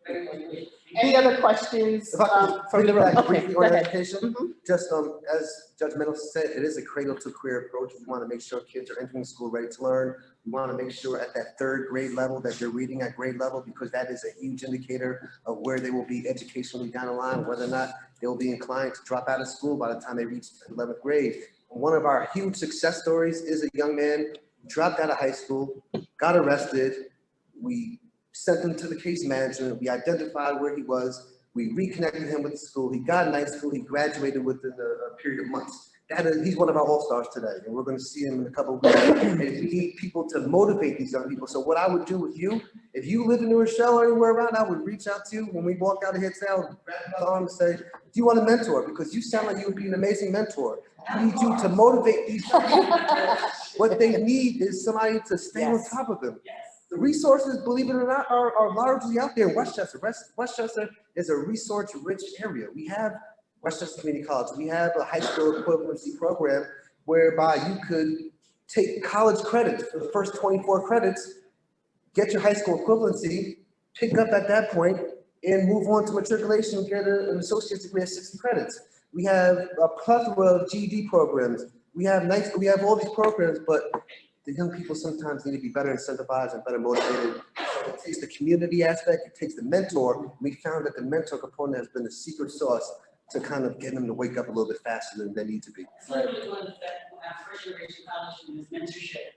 Any other questions If I could um, from the room? Okay, briefly go on ahead. education, Mhm. just um, as Judge Mendelson said, it is a cradle to career approach. We want to make sure kids are entering school ready to learn. We want to make sure at that third grade level that they're reading at grade level because that is a huge indicator of where they will be educationally down the line, whether or not they'll be inclined to drop out of school by the time they reach eleventh grade. One of our huge success stories is a young man dropped out of high school, got arrested. We sent him to the case management. We identified where he was. We reconnected him with the school. He got a nice school. He graduated within a, a period of months. That is, he's one of our all-stars today, and we're gonna see him in a couple of weeks. And we need people to motivate these young people. So what I would do with you, if you live in New Rochelle or anywhere around, I would reach out to you when we walk out of here today, grab your arm and say, do you want a mentor? Because you sound like you would be an amazing mentor. I need you to motivate these young people. What they need is somebody to stay on top of them. Yes. The resources, believe it or not, are, are largely out there Westchester. West, Westchester is a resource-rich area. We have Westchester Community College. We have a high school equivalency program whereby you could take college credits for the first twenty-four credits, get your high school equivalency, pick up at that point, and move on to matriculation, and get a- an associate's degree at sixty credits. We have a plethora of GED programs. We have nice, we have all these programs, but the young people sometimes need to be better incentivized and better motivated. So It takes the community aspect, it takes the mentor. We found that the mentor component has been the secret sauce to kind of get them to wake up a little bit faster than they need to be. Literally one of the, uh, first generation college students mentorship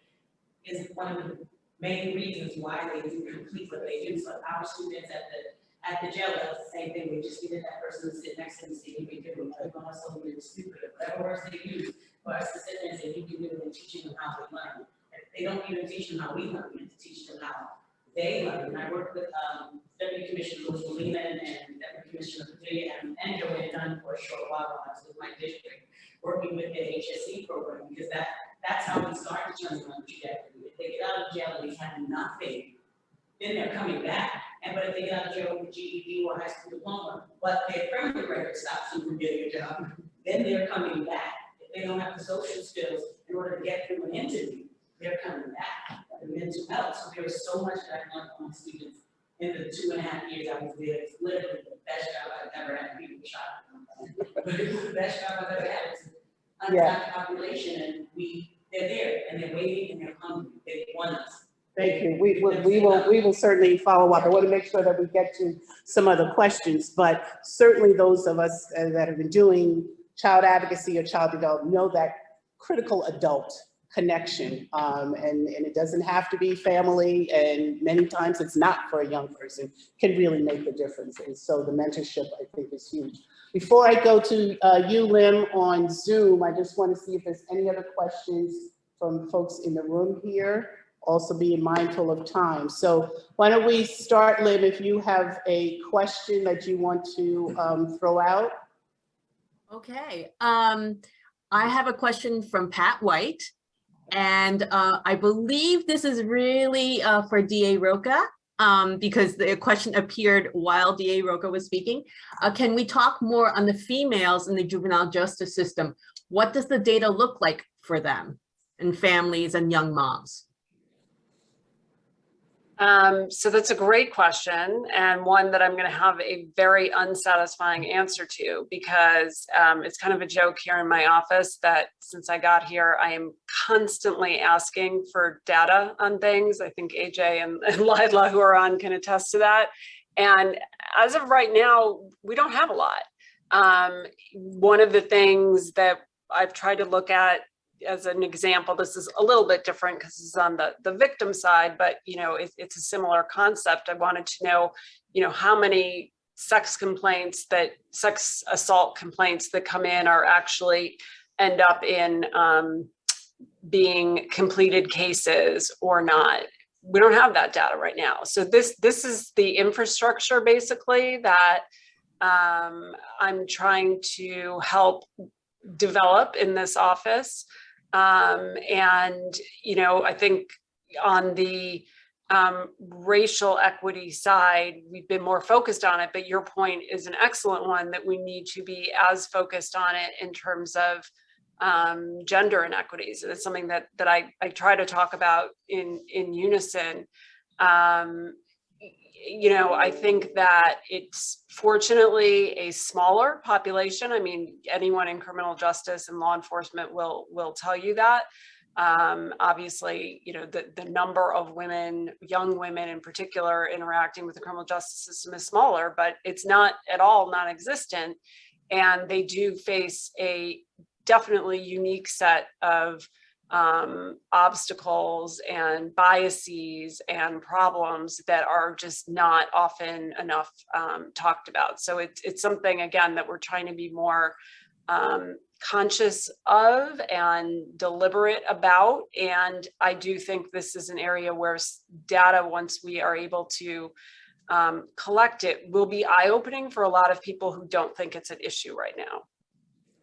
is one of the main reasons why they do complete what they do. So our students at the, at the jail, that's the same thing, we just needed that person to sit next to them, we could, took on something stupid, whatever words they use, for us to sit there and say, you can do it, and teaching them how to learn. They don't even teach them how we learn, we have to teach them how they learn. And I worked with, um, Deputy Commissioner Louis Molina and Deputy Commissioner Padilla and, and Joanne Dunn for a short while while I was with my district, working with the HSE program, because that, that's how we start to turn around the trajectory. If they get out of jail and they have nothing, then they're coming back. And but if they get out of jail with a GED or high school diploma, but their criminal record stops them from getting a job, then they're coming back. If they don't have the social skills in order to get through an interview, they're coming back. The mental health, so there was so much that I learned from my students in the two and a half years I was there. It's literally the best job I've ever had, people shot. But it was the best job I've ever had. It's an Yeah. untapped population and we, they're there and they're waiting and they're hungry. They want us. Thank you. We will, we will, we will certainly follow up. I want to make sure that we get to some other questions, but certainly those of us uh, that have been doing child advocacy or child development know that critical adult connection. Um, and, and it doesn't have to be family, and many times it's not for a young person, can really make a difference. And so the mentorship, I think, is huge. Before I go to uh, you, Lim, on Zoom, I just want to see if there's any other questions from folks in the room here also being mindful of time. So why don't we start, Lim, if you have a question that you want to um, throw out? Okay, um, I have a question from Pat White. And uh, I believe this is really uh, for DA Rocah, um, because the question appeared while DA Rocah was speaking. Uh, can we talk more on the females in the juvenile justice system? What does the data look like for them and families and young moms? Um, so that's a great question and one that I'm going to have a very unsatisfying answer to because um, it's kind of a joke here in my office that since I got here, I am constantly asking for data on things. I think AJ and, and Lila who are on can attest to that. And as of right now, we don't have a lot. Um, one of the things that I've tried to look at as an example, this is a little bit different because it's on the, the victim side, but you know, it, it's a similar concept. I wanted to know, you know, how many sex complaints that sex assault complaints that come in are actually end up in um, being completed cases or not. We don't have that data right now. So this this is the infrastructure basically that um, I'm trying to help develop in this office. Um, and, you know, I think on the um, racial equity side, we've been more focused on it, but your point is an excellent one that we need to be as focused on it in terms of um, gender inequities. And it's something that that I, I try to talk about in, in unison. Um, you know, I think that it's fortunately a smaller population. I mean, anyone in criminal justice and law enforcement will will tell you that. Um, obviously, you know, the, the number of women, young women in particular, interacting with the criminal justice system is smaller, but it's not at all non-existent. And they do face a definitely unique set of um, obstacles and biases and problems that are just not often enough um, talked about. So it's, it's something, again, that we're trying to be more um, conscious of and deliberate about. And I do think this is an area where data, once we are able to um, collect it, will be eye-opening for a lot of people who don't think it's an issue right now.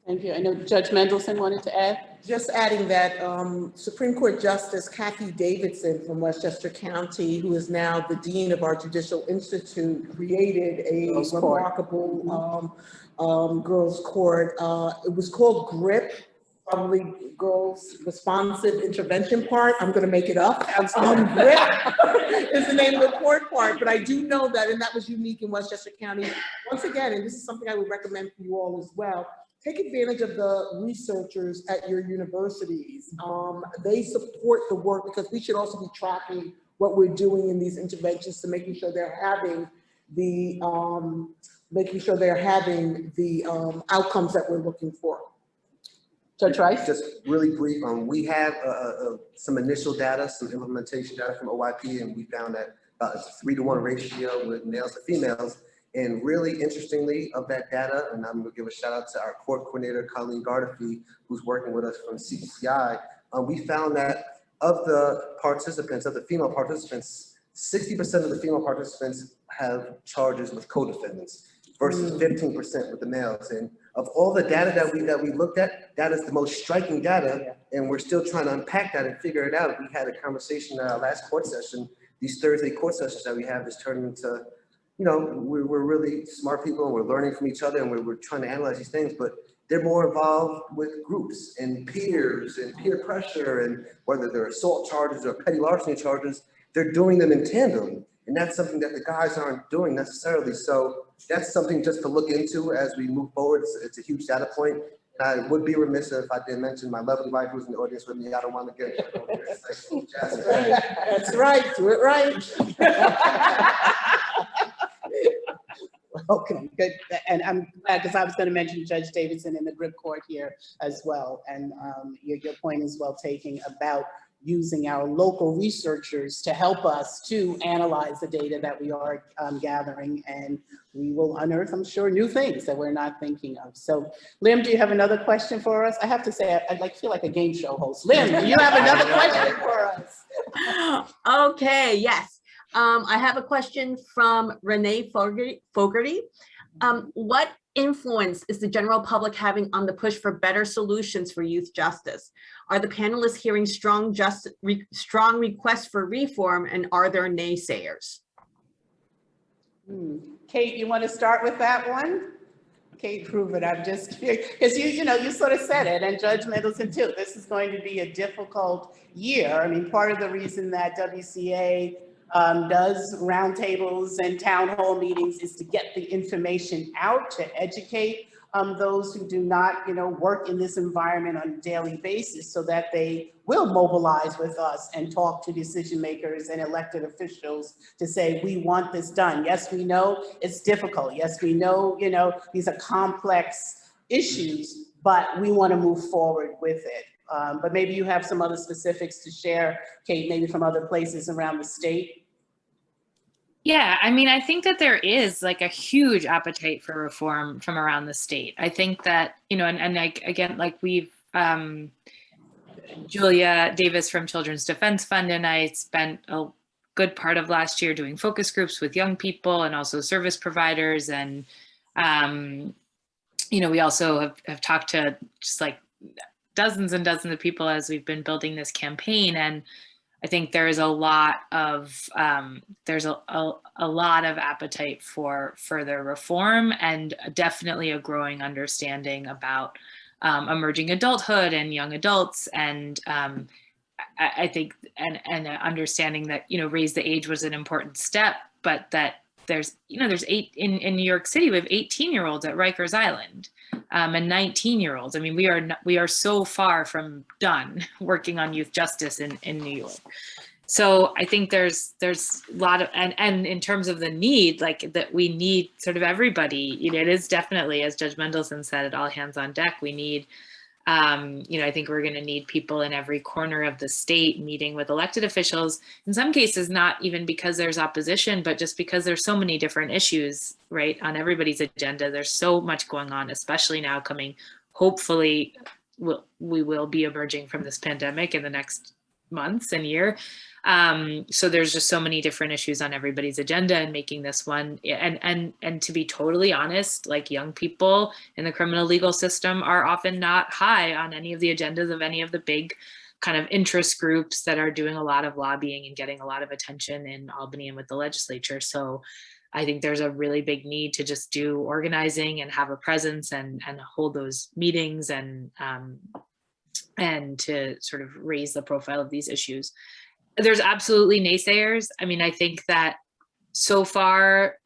Thank you. I know Judge Mendelson wanted to add. Just adding that um, Supreme Court Justice Kathy Davidson from Westchester County, who is now the Dean of our Judicial Institute, created a Girls Court. remarkable um, um, girls' court. Uh, It was called GRIP, probably girls responsive intervention part. I'm gonna make it up. Um, GRIP is the name of the court part, but I do know that, and that was unique in Westchester County. Once again, and this is something I would recommend for you all as well, take advantage of the researchers at your universities. Um, they support the work because we should also be tracking what we're doing in these interventions to making sure they're having the, um, making sure they're having the, um, outcomes that we're looking for. Judge Rice? Just really brief, um, we have, uh, uh, some initial data, some implementation data from OYP, and we found that about a three to one ratio with males to females. And really interestingly, of that data, and I'm gonna give a shout out to our court coordinator, Colleen Gardefee, who's working with us from CCI. Um, we found that of the participants, of the female participants, sixty percent of the female participants have charges with co-defendants versus fifteen percent with the males. And of all the data that we, that we looked at, that is the most striking data. And we're still trying to unpack that and figure it out. We had a conversation at our last court session. These Thursday court sessions that we have is turning into, you know, we're, we're really smart people and we're learning from each other and we're, we're trying to analyze these things, but they're more involved with groups and peers and peer pressure and whether they're assault charges or petty larceny charges, they're doing them in tandem. And that's something that the guys aren't doing necessarily. So that's something just to look into as we move forward. It's, it's a huge data point. And I would be remiss if I didn't mention my lovely wife who's in the audience with me. I don't want to get. That's right, that's right, do it right. Okay, good. And I'm glad, because I was going to mention Judge Davidson in the grip court here as well. And um, your, your point is well taken about using our local researchers to help us to analyze the data that we are um, gathering. And we will unearth, I'm sure, new things that we're not thinking of. So Lim, do you have another question for us? I have to say, I, I like feel like a game show host. Lim, do you have another question for us? Okay, yes. Um, I have a question from Renee Fogarty. Um, what influence is the general public having on the push for better solutions for youth justice? Are the panelists hearing strong just re, strong requests for reform and are there naysayers? Hmm. Kate, you want to start with that one? Kate prove it. I'm just because you, you know, you sort of said it, and Judge Mendelson too. This is going to be a difficult year. I mean, part of the reason that WCA um, does roundtables and town hall meetings is to get the information out to educate um, those who do not, you know, work in this environment on a daily basis so that they will mobilize with us and talk to decision makers and elected officials to say, we want this done. Yes, we know it's difficult. Yes, we know, you know, these are complex issues, but we want to move forward with it. Um, but maybe you have some other specifics to share, Kate, maybe from other places around the state. Yeah, I mean, I think that there is like a huge appetite for reform from around the state. I think that, you know, and, and like, again, like we've, um, Julia Davis from Children's Defense Fund and I spent a good part of last year doing focus groups with young people and also service providers. And, um, you know, we also have, have talked to just like dozens and dozens of people as we've been building this campaign. And I think there is a lot of um, there's a, a, a lot of appetite for further reform and definitely a growing understanding about um, emerging adulthood and young adults and um, I, I, think and and understanding that you know raise the age was an important step but that there's you know there's eight in in New York City we have 18 year olds at Rikers Island um, and 19 year olds. I mean, we are we are so far from done working on youth justice in, in New York. So I think there's there's a lot of and and in terms of the need, like that we need sort of everybody. You know, it is definitely, as Judge Mendelson said, at all hands on deck. We need um, you know, I think we're going to need people in every corner of the state meeting with elected officials. In some cases, not even because there's opposition, but just because there's so many different issues, right, on everybody's agenda. There's so much going on, especially now coming, hopefully, we'll, we will be emerging from this pandemic in the next months and year. Um, so there's just so many different issues on everybody's agenda and making this one and and and to be totally honest, like young people in the criminal legal system are often not high on any of the agendas of any of the big kind of interest groups that are doing a lot of lobbying and getting a lot of attention in Albany and with the legislature. So I think there's a really big need to just do organizing and have a presence and and hold those meetings and um, and to sort of raise the profile of these issues. There's absolutely naysayers. I mean, I think that so far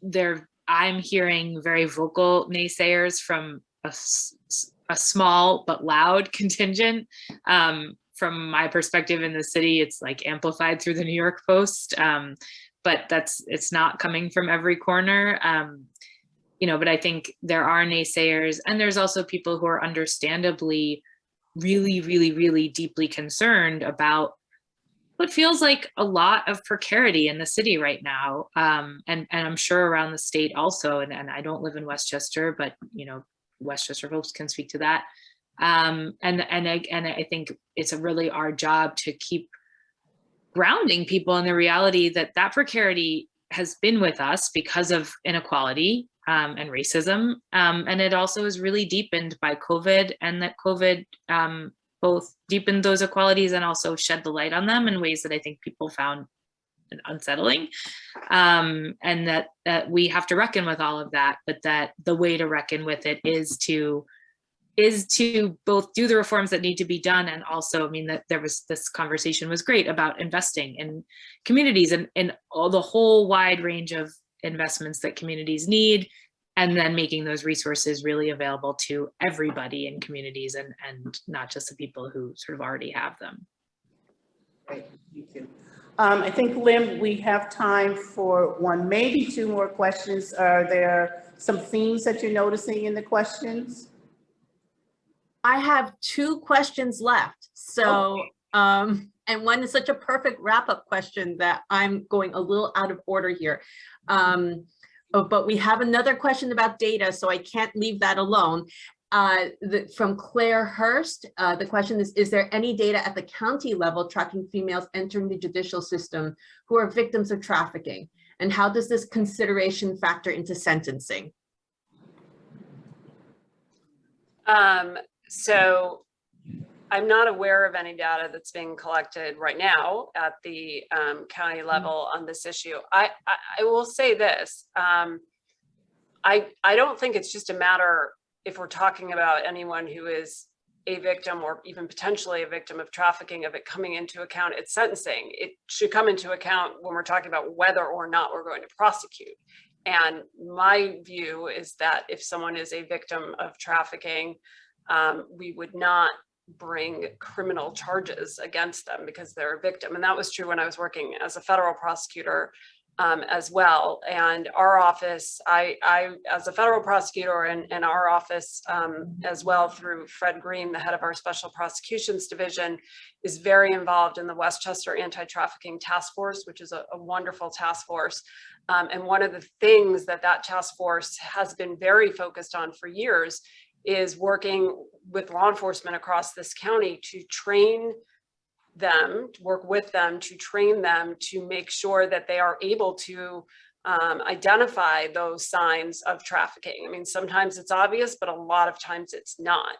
there, I'm hearing very vocal naysayers from a small but loud contingent. Um, from my perspective in the city, it's like amplified through the New York Post. Um, but that's, it's not coming from every corner. Um, you know, but I think there are naysayers and there's also people who are understandably really, really, really deeply concerned about what feels like a lot of precarity in the city right now. Um, and, and I'm sure around the state also, and, and I don't live in Westchester, but you know, Westchester folks can speak to that. Um, and, and, I, and I think it's a really our job to keep grounding people in the reality that that precarity has been with us because of inequality um, and racism. Um, and it also is really deepened by COVID and that COVID um, both deepened those equalities and also shed the light on them in ways that I think people found unsettling. Um, and that, that we have to reckon with all of that, but that the way to reckon with it is to is to both do the reforms that need to be done and also, I mean, that there was this conversation was great about investing in communities and, and all the whole wide range of investments that communities need and then making those resources really available to everybody in communities and, and not just the people who sort of already have them. Great, thank you. Um, I think, Lim, we have time for one, maybe two more questions. Are there some themes that you're noticing in the questions? I have two questions left. So, um, and one is such a perfect wrap-up question that I'm going a little out of order here. Um, oh, but we have another question about data, so I can't leave that alone. Uh, the, from Claire Hurst, uh, the question is, is there any data at the county level tracking females entering the judicial system who are victims of trafficking? And how does this consideration factor into sentencing? Um, so I'm not aware of any data that's being collected right now at the um, county level on this issue. I, I, I will say this. Um, I, I don't think it's just a matter if we're talking about anyone who is a victim or even potentially a victim of trafficking of it coming into account at sentencing. It should come into account when we're talking about whether or not we're going to prosecute. And my view is that if someone is a victim of trafficking, um, we would not bring criminal charges against them because they're a victim. And that was true when I was working as a federal prosecutor um, as well. And our office, I, I as a federal prosecutor and, and our office um, as well through Fred Green, the head of our special prosecutions division, is very involved in the Westchester Anti-Trafficking Task Force, which is a, a wonderful task force. Um, and one of the things that that task force has been very focused on for years is working with law enforcement across this county to train them, to work with them, to train them to make sure that they are able to um, identify those signs of trafficking. I mean, sometimes it's obvious, but a lot of times it's not.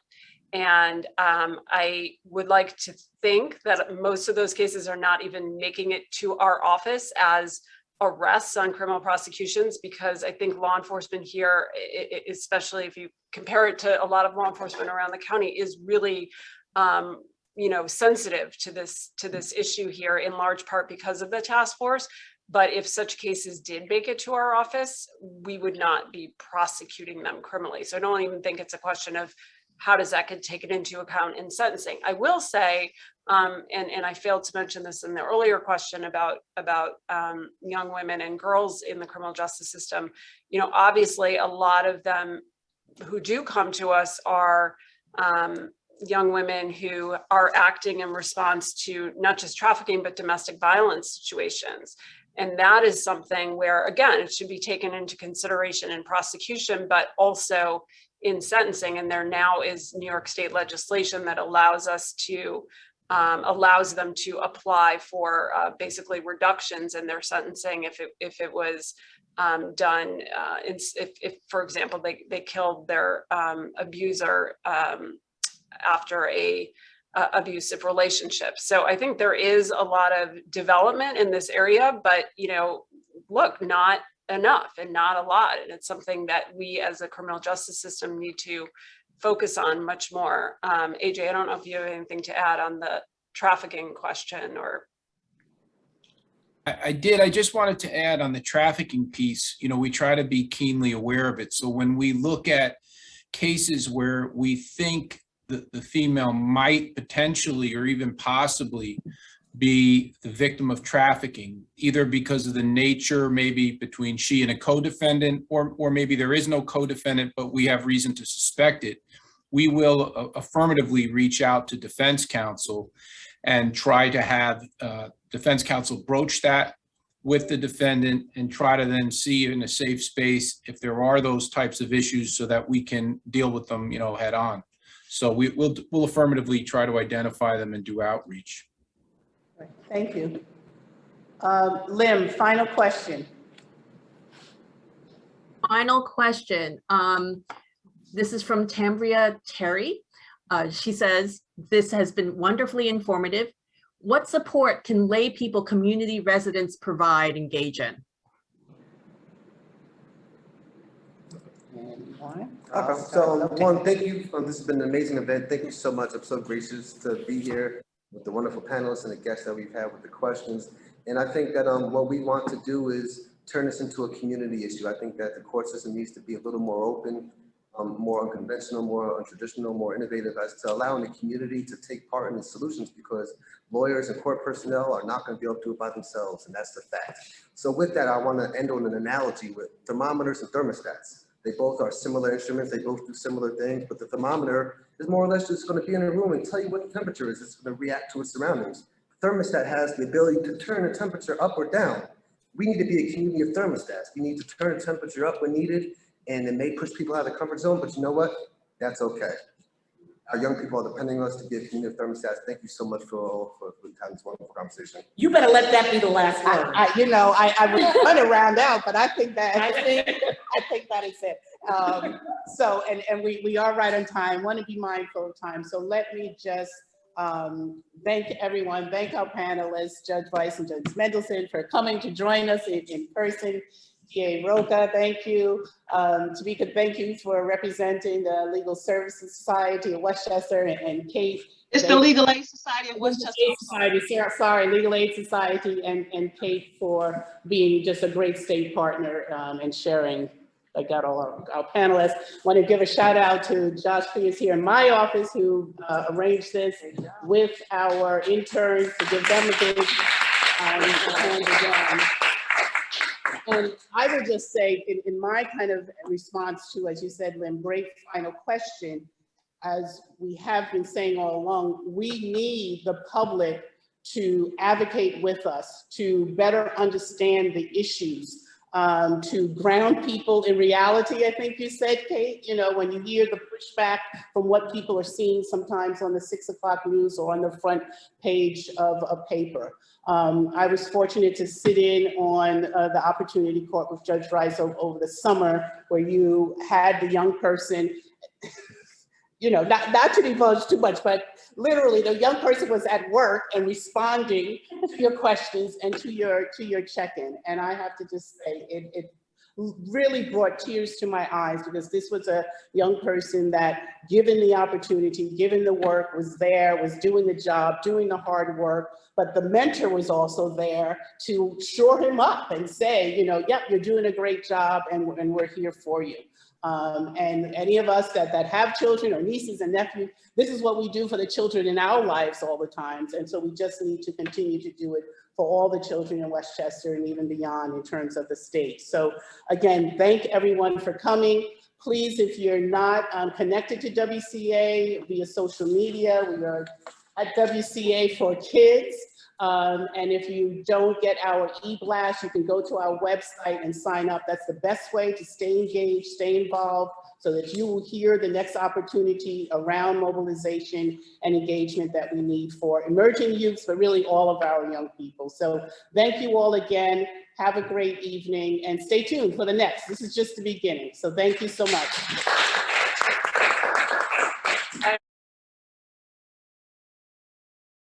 And um, I would like to think that most of those cases are not even making it to our office as arrests on criminal prosecutions because I think law enforcement here, especially if you compare it to a lot of law enforcement around the county, is really um, you know, sensitive to this to this issue here in large part because of the task force. But if such cases did make it to our office, we would not be prosecuting them criminally. So I don't even think it's a question of how does that get taken into account in sentencing. I will say, um, and, and I failed to mention this in the earlier question about, about um, young women and girls in the criminal justice system, you know, obviously a lot of them who do come to us are um, young women who are acting in response to not just trafficking, but domestic violence situations. And that is something where, again, it should be taken into consideration in prosecution, but also in sentencing. And there now is New York state legislation that allows us to, um, allows them to apply for uh, basically reductions in their sentencing if it, if it was um, done, uh, if, if, for example, they, they killed their um, abuser um, after a abusive relationship. So I think there is a lot of development in this area, but you know, look, not enough and not a lot. And it's something that we as a criminal justice system need to focus on much more. Um, AJ, I don't know if you have anything to add on the trafficking question or I, I did, I just wanted to add on the trafficking piece, you know, we try to be keenly aware of it. So when we look at cases where we think the, the female might potentially or even possibly be the victim of trafficking, either because of the nature, maybe between she and a co-defendant, or, or maybe there is no co-defendant, but we have reason to suspect it, we will uh, affirmatively reach out to defense counsel and try to have uh, defense counsel broach that with the defendant and try to then see in a safe space if there are those types of issues so that we can deal with them, you know, head on. So we will, we'll affirmatively try to identify them and do outreach. Thank you. Um, Lim, final question. Final question. Um, this is from Tambria Terry. Uh, she says, this has been wonderfully informative. What support can lay people, community residents provide, engage in? Uh, So one, thank you. Um, This has been an amazing event. Thank you so much. I'm so gracious to be here with the wonderful panelists and the guests that we've had with the questions. And I think that um, what we want to do is turn this into a community issue. I think that the court system needs to be a little more open, um, more unconventional, more untraditional, more innovative as to allowing the community to take part in the solutions because lawyers and court personnel are not going to be able to do it by themselves, and that's the fact. So with that, I want to end on an analogy with thermometers and thermostats. They both are similar instruments, they both do similar things, but the thermometer is more or less just going to be in a room and tell you what the temperature is. It's going to react to its surroundings. The Thermostat has the ability to turn the temperature up or down. We need to be a community of thermostats. We need to turn the temperature up when needed, and it may push people out of the comfort zone, but you know what? That's okay. Our young people are depending on us to be a community of thermostats. Thank you so much for, for, for having this wonderful conversation. You better let that be the last word. I, I, you know, I, I was trying to round out, but I think that, I think, I think that is it. Um, so, and, and we, we are right on time, want to be mindful of time. So let me just, um, thank everyone, thank our panelists, Judge Weiss and Judge Mendelson for coming to join us in, in person. DA Rocah, thank you. Um, Tamika, thank you for representing the Legal Services Society of Westchester and- and Kate. It's the Legal Aid Society of Westchester. Aid Society, Sarah, sorry, Legal Aid Society and, and Kate for being just a great state partner um, and sharing, I got all our, our panelists. Want to give a shout out to Josh Pierce here in my office who uh, arranged this with our interns to give them a big um. And I would just say, in, in my kind of response to, as you said, Lynn, great final question, as we have been saying all along, we need the public to advocate with us, to better understand the issues, um, to ground people in reality, I think you said, Kate, you know, when you hear the pushback from what people are seeing sometimes on the six o'clock news or on the front page of a paper. Um, I was fortunate to sit in on uh, the Opportunity Court with Judge Rice over, over the summer where you had the young person you know, not, not to divulge too much, but literally the young person was at work and responding to your questions and to your to your check-in. And I have to just say it, it really brought tears to my eyes because this was a young person that given the opportunity, given the work, was there, was doing the job, doing the hard work, but the mentor was also there to shore him up and say, you know, yep, you're doing a great job and, and we're here for you. Um, and any of us that, that have children or nieces and nephews, this is what we do for the children in our lives all the times. And so we just need to continue to do it for all the children in Westchester and even beyond in terms of the state. So again, thank everyone for coming. Please, if you're not um, connected to WCA via social media, we are at WCA for Kids. Um, and if you don't get our e-blast, you can go to our website and sign up. That's the best way to stay engaged, stay involved, so that you will hear the next opportunity around mobilization and engagement that we need for emerging youths, but really all of our young people. So thank you all again. Have a great evening and stay tuned for the next. This is just the beginning. So thank you so much.